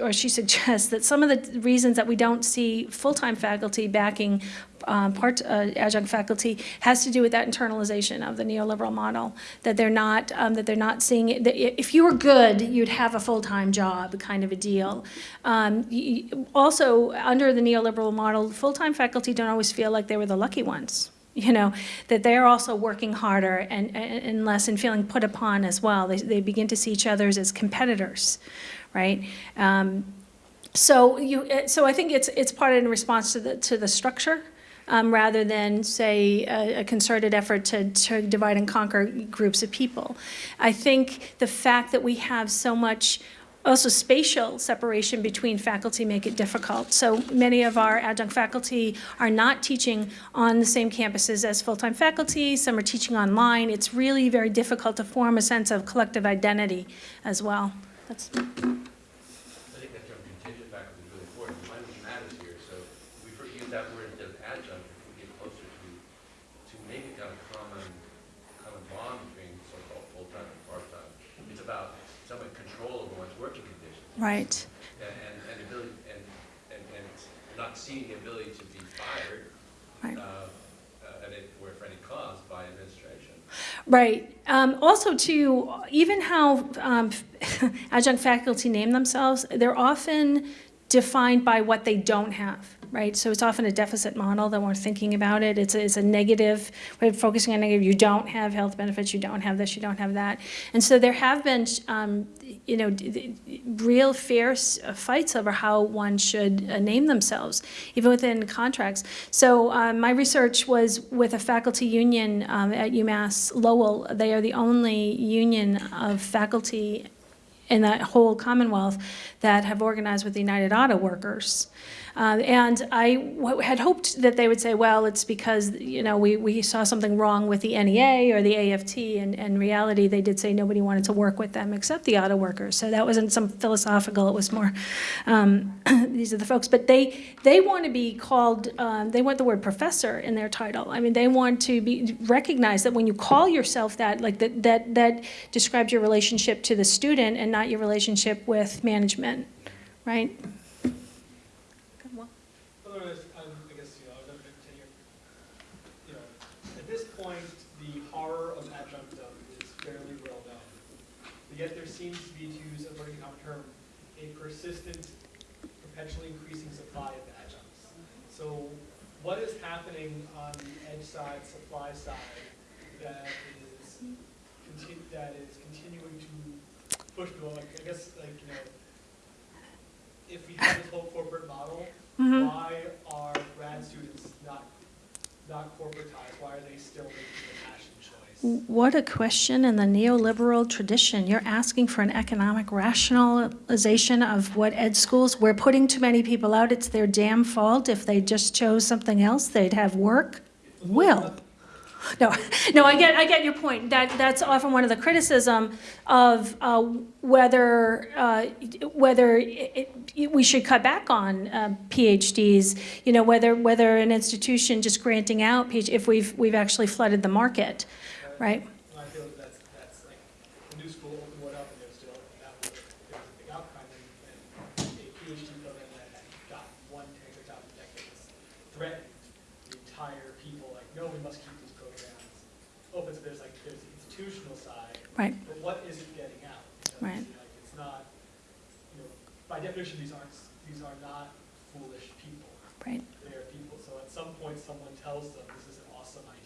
or she suggests that some of the reasons that we don't see full-time faculty backing um, part, uh, adjunct faculty has to do with that internalization of the neoliberal model, that they're not, um, that they're not seeing it, that if you were good, you'd have a full-time job, kind of a deal. Um, Also, under the neoliberal model, full-time faculty don't always feel like they were the lucky ones you know, that they're also working harder and, and less and feeling put upon as well. They, they begin to see each other as competitors, right? Um, so you, uh, so I think it's, it's part in response to the, to the structure, um, rather than, say, a a concerted effort to, to divide and conquer groups of people. I think the fact that we have so much also spatial separation between faculty make it difficult. So many of our adjunct faculty are not teaching on the same campuses as full-time faculty, some are teaching online. It's really very difficult to form a sense of collective identity as well. That's, I think that term contingent faculty is really important, language matters here, so we for- use that word instead of adjunct, if we get closer to, to maybe kind of common, common bond between so-called full-time and part-time. It's about somewhat control over one's working conditions, right. and, and, and ability, and, and, and not seeing the ability to be fired, Right. uh, uh, at any, or for any cause by administration. Right. Um, also, too, even how um, adjunct faculty name themselves, they're often defined by what they don't have, right? So it's often a deficit model that we're thinking about it. It's a, it's a negative, we're focusing on negative. You don't have health benefits, you don't have this, you don't have that. And so there have been, um, you know, real fierce fights over how one should uh, name themselves, even within contracts. So um, my research was with a faculty union um, at UMass Lowell. They are the only union of faculty in that whole Commonwealth that have organized with the United Auto Workers. Uh, and I had hoped that they would say, well, it's because, you know, we, we saw something wrong with the NEA or the AFT, and in reality, they did say nobody wanted to work with them except the auto workers. So that wasn't some philosophical, it was more, um, these are the folks. But they, they want to be called, um, they want the word professor in their title. I mean, they want to be, recognize that when you call yourself that, like, that, that, that describes your relationship to the student and not your relationship with management, right? Otherwise, um, I guess, you know, I was gonna continue. You know, at this point, the horror of adjunctum is fairly well known. But yet there seems to be, to use a very common term, a persistent, perpetually increasing supply of adjuncts. So what is happening on the edge side, supply side, that is that is continuing to push people, like, I guess, like, you know, if we have this whole corporate model, Mhm. why are grad students not, not corporatized? Why are they still making the passion choice? What a question in the neoliberal tradition. You're asking for an economic rationalization of what ed schools, we're putting too many people out, it's their damn fault. If they just chose something else, they'd have work. Will. No, no, I get, I get your point. That, that's often one of the criticism of uh, whether, uh, whether it- it- we should cut back on uh, PhDs, you know, whether, whether an institution just granting out, PhD if we've, we've actually flooded the market, right? And I feel that that's, that's like, the new school opened one up and there's still, that was, there was a big outcry and, and a PhD program that had got one tenure job in decades threatened the entire people, like, no, we must keep these programs open. So there's like, there's the institutional side. Right. But what is it getting out? Because, Right. Like, it's not, you know, by definition, these aren't, these are not foolish people. Right. They are people, so at some point, someone tells them this is an awesome idea.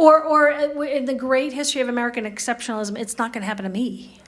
Or, or uh, in the great history of American exceptionalism, it's not going to happen to me.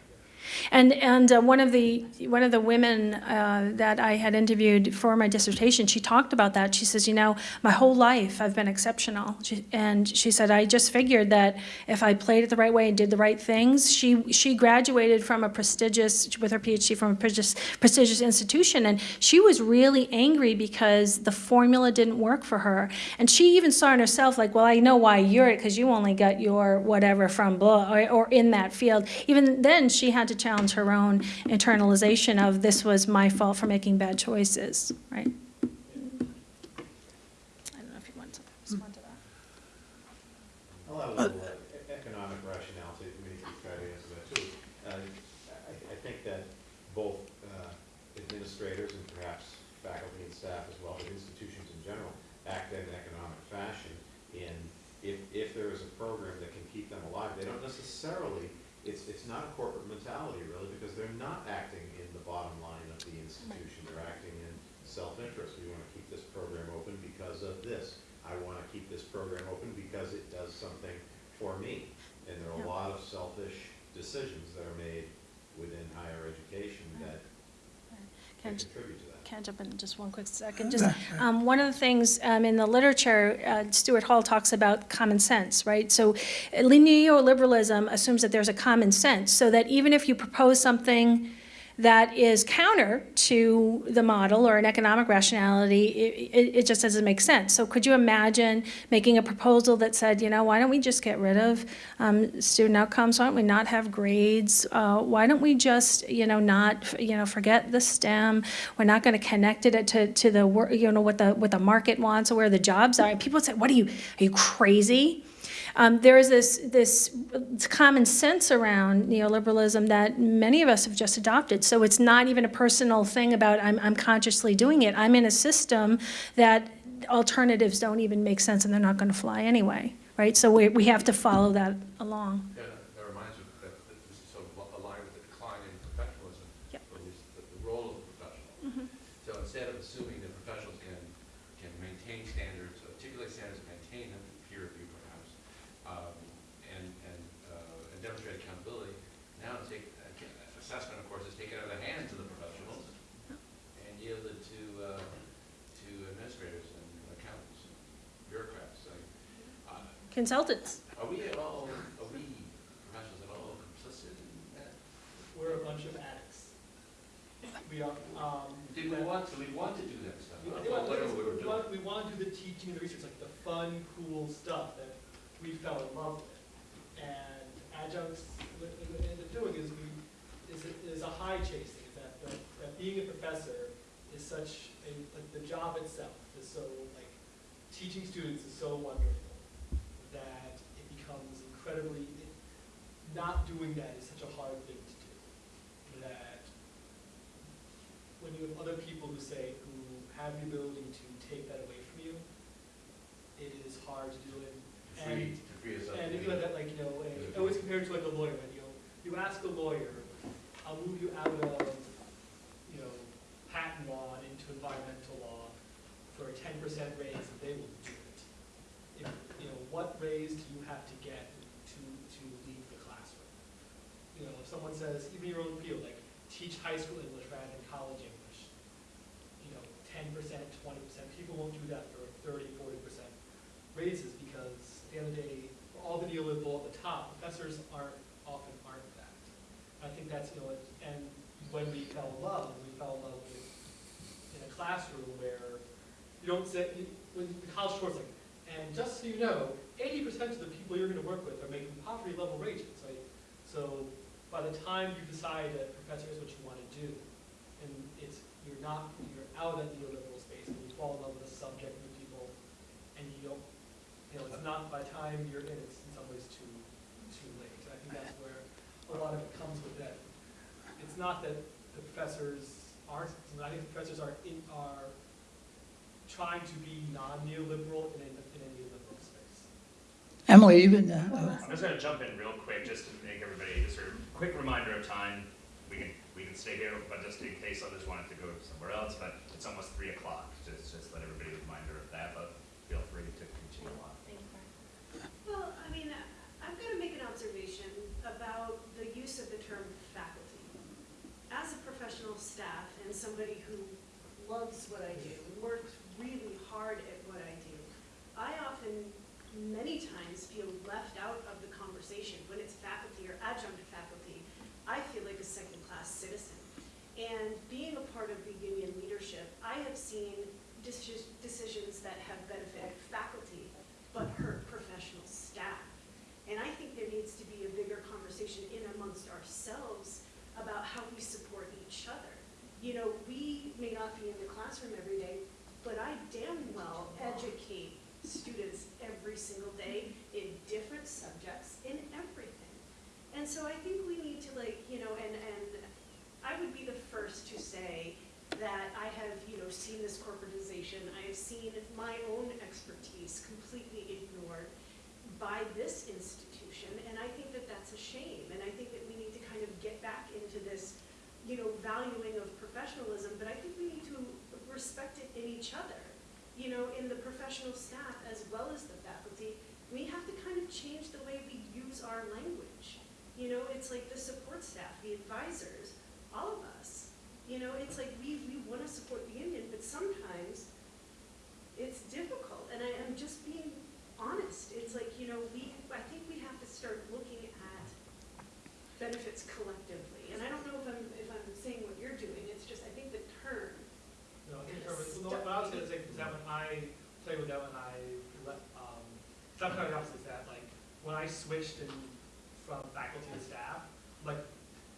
And, and uh, one of the, one of the women uh, that I had interviewed for my dissertation, she talked about that. She says, you know, my whole life I've been exceptional. She, and she said, I just figured that if I played it the right way and did the right things, she, she graduated from a prestigious, with her PhD from a prestigious, prestigious institution. And she was really angry because the formula didn't work for her. And she even saw in herself, like, well, I know why you're it, because you only got your whatever from blah, or, or in that field. Even then, she had to challenge her own internalization of this was my fault for making bad choices, right? I don't know if you want to respond to that. I'll uh, economic rationale to maybe try to answer that too. Uh, I, I think that both uh, administrators and perhaps faculty and staff as well, but institutions in general, act in an economic fashion. And if, if there is a program that can keep them alive, they don't necessarily, it's, it's not a corporate mentality really, because they're not acting in the bottom line of the institution. They're acting in self-interest. We want to keep this program open because of this. I want to keep this program open because it does something for me. And there are Yeah. a lot of selfish decisions that are made within higher education that Can- contribute to that. Can I jump in just one quick second? Just, um, one of the things, um, in the literature, uh, Stuart Hall talks about common sense, right? So uh, neoliberalism assumes that there's a common sense, so that even if you propose something that is counter to the model or an economic rationality, it, it, it just doesn't make sense. So could you imagine making a proposal that said, you know, why don't we just get rid of um, student outcomes? Why don't we not have grades? Uh, why don't we just, you know, not, you know, forget the STEM? We're not going to connect it to, to the, you know, what the, what the market wants or where the jobs are. People say, what are you, are you crazy? Um, there is this, this common sense around neoliberalism that many of us have just adopted. So it's not even a personal thing about I'm, I'm consciously doing it. I'm in a system that alternatives don't even make sense and they're not going to fly anyway, right? So we, we have to follow that along. Yeah, that- that reminds me that, that this is sort of aligned with the decline in professionalism. Yep. Or at least the, the role of the professional. So instead of assuming that professionals can, can maintain standards, articulate standards, and maintain them through peer review perhaps, um, and, and, uh, and demonstrate accountability, now take, uh, ca- assessment, of course, is taken out of the hands of the professionals and yielded to, uh, to administrators and accountants, and bureaucrats. So, uh, Consultants. are we at all, are we professionals at all complicit in that? We're a bunch of addicts. We are, um. Did we want to, we want to do that stuff? We, I thought want, whatever we were we doing. want, we want to do the teaching and the research, like the fun, cool stuff that we fell in love with. And adjuncts, what what we end up doing is we, is, a- is a high chasing, is that, that, that being a professor is such a, like, the job itself is so, like, teaching students is so wonderful that it becomes incredibly, not doing that is such a hard thing to do. That when you have other people who say, who have the ability to take that away from you, it is hard to do it. Free, to free up. And if you let that, like, you know, I always compare it to like a lawyer, right? you know, you ask a lawyer, I'll move you out of, you know, patent law and into environmental law for a ten percent raise, and they will do it. If, you know, what raise do you have to get to, to leave the classroom? You know, if someone says, even your own field, like, teach high school English rather than college English, you know, ten percent, twenty percent, people won't do that for 30, 40 percent raises, because at the end of the day, all the neoliberal at the top, professors aren't, often aren't that. I think that's, you know, and when we fell in love, we fell in love with, in a classroom where you don't say, when the college course, like, and just so you know, eighty percent of the people you're gonna work with are making poverty level wages, right? So by the time you decide that professor is what you wanna do, and it's, you're not, you're out of that neoliberal space, and you fall in love with a subject the people, and you don't, you know, it's not, by the time you're in, it's in some ways too, too late. I think that's where a lot of it comes with that. It's not that the professors aren't, I think the professors are in, are trying to be non-neoliberal in a, in a neoliberal space. Emily, even, uh, I'm just gonna jump in real quick, just to make everybody, just a quick reminder of time. We can, we can stay here, but just in case others wanted to go somewhere else, but it's almost three o'clock. Just, just let everybody a reminder of that, but feel free to continue on. Thank you, Brian. Well, I mean, I'm going to make an observation about the use of the term faculty. As a professional staff and somebody who loves what I do, and works really hard at what I do, I often, many times, feel left out of the conversation. When it's faculty or adjunct faculty, I feel like a second-class citizen. And being a part of the union leadership, I have seen deci- decisions that have benefited faculty, but hurt professional staff. And I think there needs to be a bigger conversation in amongst ourselves about how we support each other. You know, we may not be in the classroom every day, but I damn well students every single day in different subjects, in everything. And so I think we need to like, you know, and, and I would be the first to say that I have, you know, seen this corporatization. I have seen my own expertise completely ignored by this institution, and I think that that's a shame. And I think that we need to kind of get back into this, you know, valuing of professionalism, but I think we need to respect it in each other. You know, in the professional staff as well as the faculty, we have to kind of change the way we use our language. You know, it's like the support staff, the advisors, all of us You know, it's like, we, we wanna support the union, but sometimes it's difficult, and I, I'm just being honest. It's like, you know, we, I think we have to start looking at benefits collectively. And I don't know if I'm, if I'm saying what you're doing, it's just, I think the term, No, I think for, what I was gonna say is that when I played with that, when I left, um, kind of is that, like, when I switched in, from faculty to staff, like,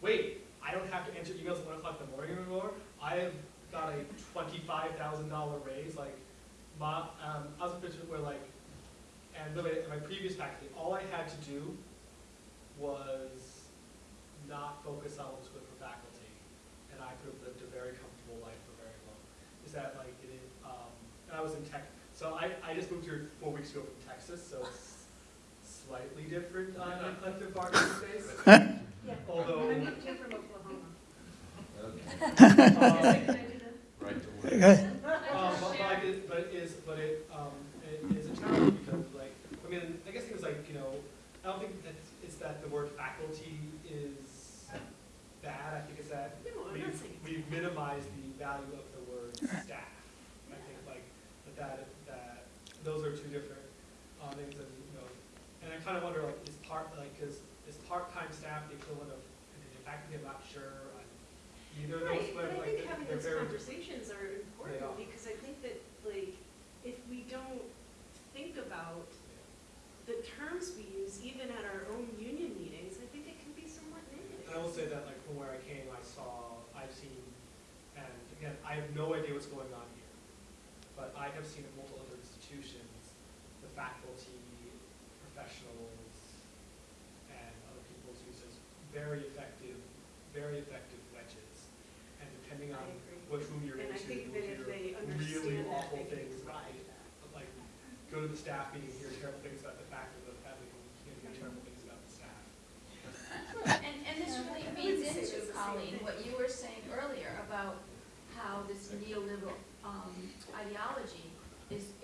wait, I don't have to answer emails at one o'clock in the morning anymore. I have got a twenty-five thousand dollar raise, like, my, um, I was a position where like, and really, in my previous faculty, all I had to do was not focus on what was good for faculty, and I could have lived a very comfortable life for very long. Is that like, it is, um, and I was in tech, so I, I just moved here four weeks ago from Texas, so it's slightly different on a collective bargaining space. yeah, Although, I moved here from Oklahoma. um, Can I do that? Right to work. Okay. Um, but, but it, but it is, but it, um, it is a challenge because like, I mean, I guess it was like, you know, I don't think that it's that the word faculty is bad, I think it's that No, we've, we've minimized the value of the word staff. I think like, that, that, that, those are two different, um, things and, you know, and I kind of wonder like, is part, like, is, is part-time staff the equivalent of, the faculty, I'm not sure on either of those, Right, but but I like, think having those conversations are important, because I think that, like, if we don't think about the terms we use, even at our own union meetings, I think it can be somewhat negative. I will say that, like, from where I came, I saw, I've seen, and again, I have no idea what's going on here, but I have seen at multiple institutions, the faculty, professionals, and other people's uses, very effective, very effective wedges. And depending on I agree. which room you're And into, you'll that if hear really that, awful things about it. that. Like, go to the staff meeting, hear terrible things about the faculty, but the faculty can hear terrible things about the staff. And, and this really feeds into, it's the same Colleen, what you were saying earlier about how this neoliberal, um, ideology is, it, it has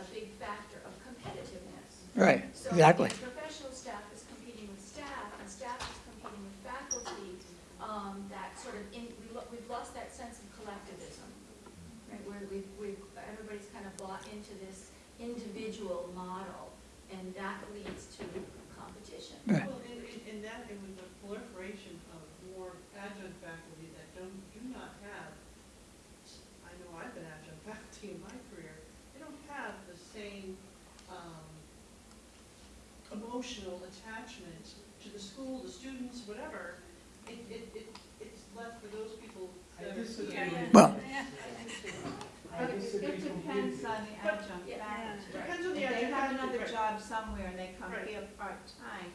a big factor of competitiveness. Right, So exactly. if professional staff is competing with staff, and staff is competing with faculty, um, that sort of, in, we lo- we've lost that sense of collectivism, right, where we've, we've, everybody's kind of bought into this individual model, and that leads to competition. Right. Well, and, and- and that, and with the proliferation of more adjunct faculty that don't, do not have, I know I've been adjunct faculty in my career, they don't have the same, um, emotional attachment to the school, the students, whatever. It, it, it, it's left for those people that are. Well- But it it depends on the adjunct Yeah. faculty. Depends on the If they have faculty, another right. job somewhere and they come Right. here part-time,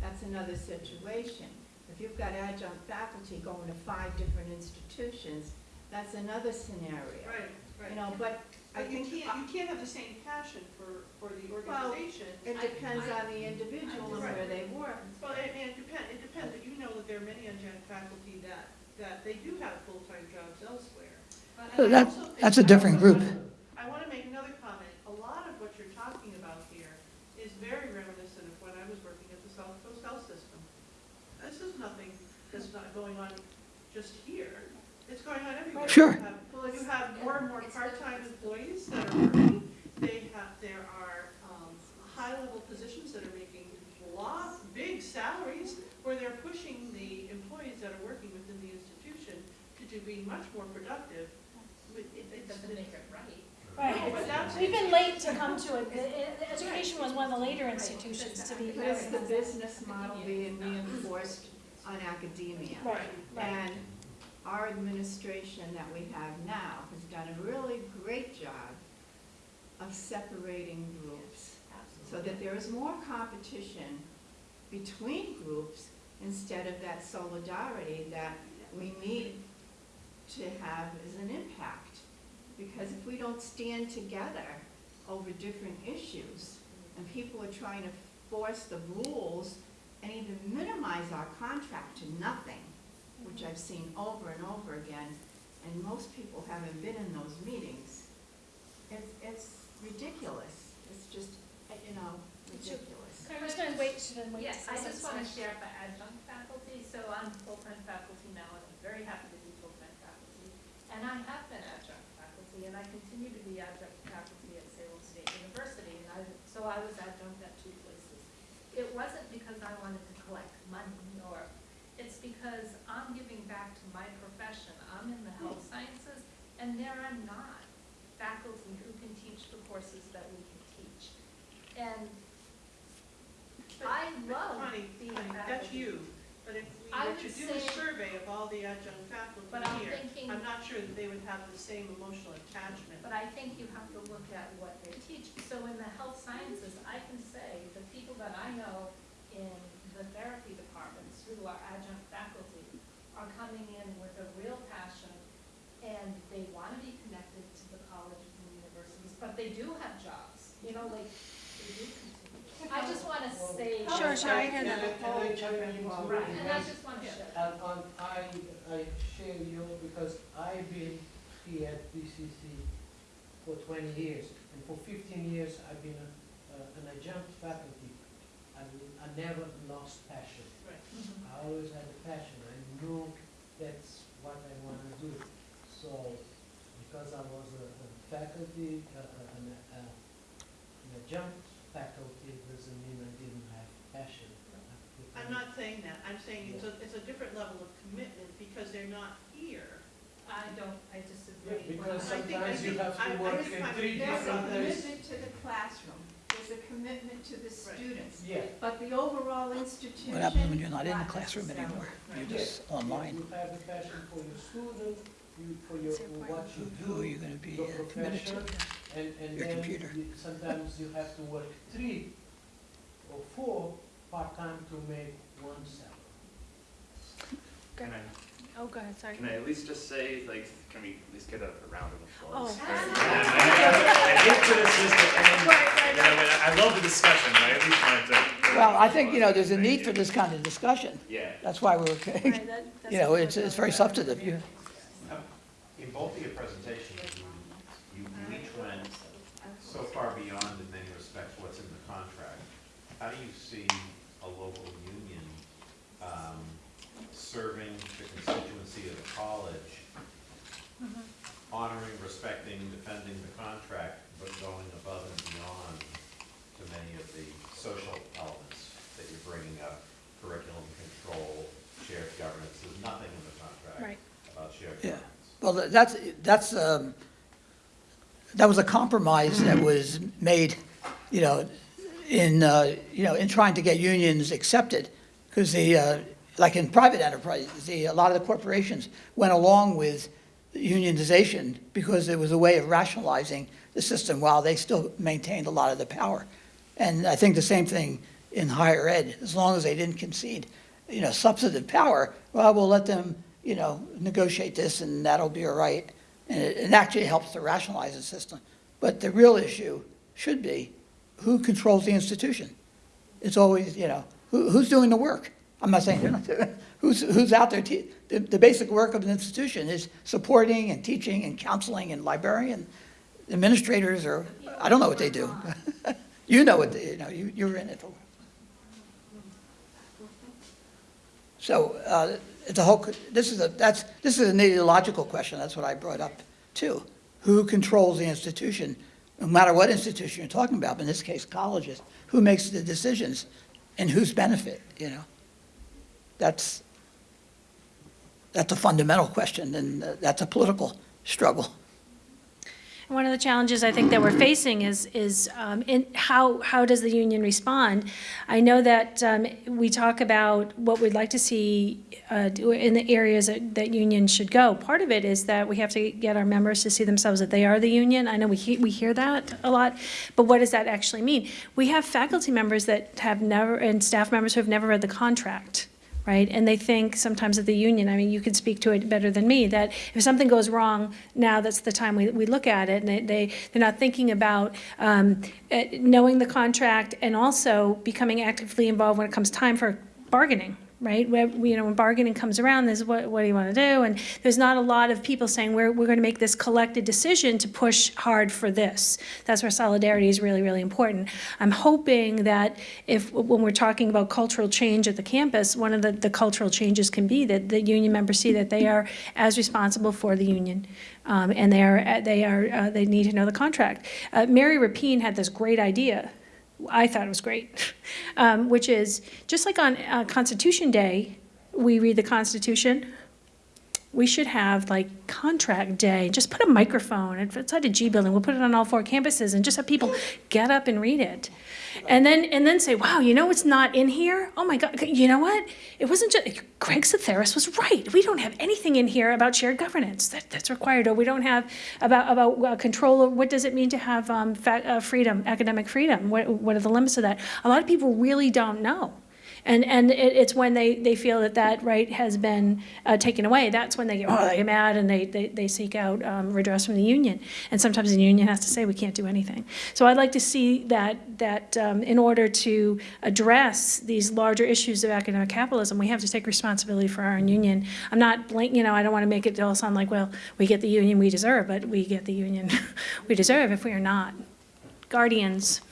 that's another situation. If you've got adjunct faculty going to five different institutions, that's another scenario. Right, You right. know, but I But you think, can't, you can't have the same passion for, for the Well, organization. it depends on the individual and where they work. Well, and, and it depend, it depends, but you know that there are many adjunct faculty that, that they do have full-time jobs elsewhere. And So I that- also think- that's a different also- group. I want to make another comment. A lot of what you're talking about here is very reminiscent of when I was working at the South Coast Health System. This is nothing that's not going on just here. It's going on everywhere. Sure. You have- You have more and more part-time employees that are working. They have, there are, um, high-level positions that are making lots, big salaries, where they're pushing the employees that are working within the institution to do, be much more productive. But it- It doesn't make it right. No, Right. We've been late to come to it. The- the Education was one of the later institutions to be. But it's the business model being reinforced on academia. Right, right. And our administration that we have now has done a really great job of separating groups so that there is more competition between groups instead of that solidarity that we need to have as an impact. Because if we don't stand together over different issues, and people are trying to force the rules and even minimize our contract to nothing, which I've seen over and over again, and most people haven't been in those meetings. It's, it's ridiculous. It's just, you know, ridiculous. Congressman Waite, wait. Yes, I just want to share for adjunct faculty. So I'm full-time faculty now, and I'm very happy to be full-time faculty. And I have been adjunct faculty, and I continue to be adjunct faculty at Salem State University. And I, so I was adjunct at two places. It wasn't there are not faculty who can teach the courses that we can teach. And I But love Connie, being Connie, that's you, but if we I were to do a survey of all the adjunct faculty But I'm here, thinking- I'm not sure that they would have the same emotional attachment. But I think you have to look at what they teach. So in the health sciences, I can say the people that I know in the therapy departments who are adjunct faculty are coming in with a real passion and they want to be connected to the colleges and universities, but they do have jobs, you know, like, they do continue. I just want to say. Sure, sure, I hear that. Can I chime in into Right, and I just want to share. And, and I, I share you because I've been here at BCC for twenty years. And for fifteen years, I've been a, a- an adjunct faculty. I, I never lost passion. Right. I always had a passion. I knew that's what I want to do. So, because I was a, a faculty, uh, uh, an, uh, an adjunct faculty, doesn't mean I didn't have passion. I I'm not saying that, I'm saying it's a, it's a different level of commitment because they're not here. I don't, I disagree. Yeah, because I think- I sometimes you think- have I- to I work just in find three it There's a different places. commitment to the classroom, there's a commitment to the students, Yeah. but the overall institution. What happens when you're not in the classroom necessarily. anymore? You're Right. just online. You have a passion for your student, you, for your, It's important. what you do. Who are you gonna be your uh, committed to? profession, And, and Your then computer. you- sometimes you have to work three or four part-time to make one salary. Can I, Oh, go ahead, sorry. can I at least just say, like, can we at least get a a round of applause? Oh. I hate for this just to end, you know, but I love the discussion, but I at least wanted to. Well, I think, you know, there's a Thank need you. for this kind of discussion. Yeah. That's why we're, Right, that- that's you know, it's, it's very substantive. You, In both of your presentations, you, you each went so far beyond in many respects what's in the contract. How do you see a local union, um, serving the constituency of the college, honoring, respecting, defending the contract, but going above and beyond to many of the social elements that you're bringing up, curriculum control, shared governance, there's nothing in the contract Right. about shared Yeah. governance. Well, that's, that's, um, that was a compromise that was made, you know, in, uh, you know, in trying to get unions accepted. Because the, uh, like in private enterprise, the, a lot of the corporations went along with unionization because it was a way of rationalizing the system while they still maintained a lot of the power. And I think the same thing in higher ed, as long as they didn't concede, you know, substantive power, well, we'll let them, you know, negotiate this and that'll be all right. And it, it actually helps to rationalize the system. But the real issue should be, who controls the institution? It's always, you know, who, who's doing the work? I'm not saying who's, who's out there? The, the basic work of an institution is supporting and teaching and counseling and librarian. Administrators are, I don't know what they do. You know what, they- you know, you, you're in it. For. So, uh, it's a whole, this is a, that's, this is an ideological question, that's what I brought up too. Who controls the institution, no matter what institution you're talking about, but in this case, colleges? Who makes the decisions and whose benefit, you know? That's, that's a fundamental question, and uh, that's a political struggle. One of the challenges I think that we're facing is, is um, how, how does the union respond? I know that um, we talk about what we'd like to see uh, in the areas that, that unions should go. Part of it is that we have to get our members to see themselves that they are the union. I know we, he- we hear that a lot, but what does that actually mean? We have faculty members that have never, and staff members who have never read the contract right? And they think sometimes of the union, I mean, you could speak to it better than me, that if something goes wrong, now that's the time we, we look at it, and they, they, they're not thinking about, um, eh, knowing the contract and also becoming actively involved when it comes time for bargaining, right? Where, you know, when bargaining comes around, there's what, what do you want to do? And there's not a lot of people saying, we're, we're going to make this collected decision to push hard for this. That's where solidarity is really, really important. I'm hoping that if, when we're talking about cultural change at the campus, one of the, the cultural changes can be that the union members see that they are as responsible for the union. Um, and they are, they are, uh, they need to know the contract. Uh, Mary Rapine had this great idea I thought it was great, um, which is just like on uh, Constitution Day, we read the Constitution. We should have like contract day. Just put a microphone outside a G building. We'll put it on all four campuses and just have people get up and read it, and then and then say, "Wow, you know what's not in here? Oh my God! You know what? It wasn't just Greg Satharis was right. We don't have anything in here about shared governance that, that's required, or we don't have about about uh, control. Of, what does it mean to have um, uh, freedom, academic freedom? What what are the limits of that? A lot of people really don't know. And, and it, it's when they, they feel that that right has been uh, taken away, that's when they get, oh, they get mad and they, they, they seek out um, redress from the union. And sometimes the union has to say, we can't do anything. So I'd like to see that, that um, in order to address these larger issues of academic capitalism, we have to take responsibility for our own union. I'm not blank, you know, I don't want to make it all sound like, well, we get the union we deserve, but we get the union we deserve if we are not. Guardians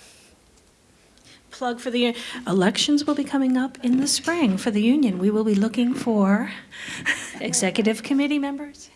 plug for the, elections will be coming up in the spring for the union. We will be looking for executive committee members,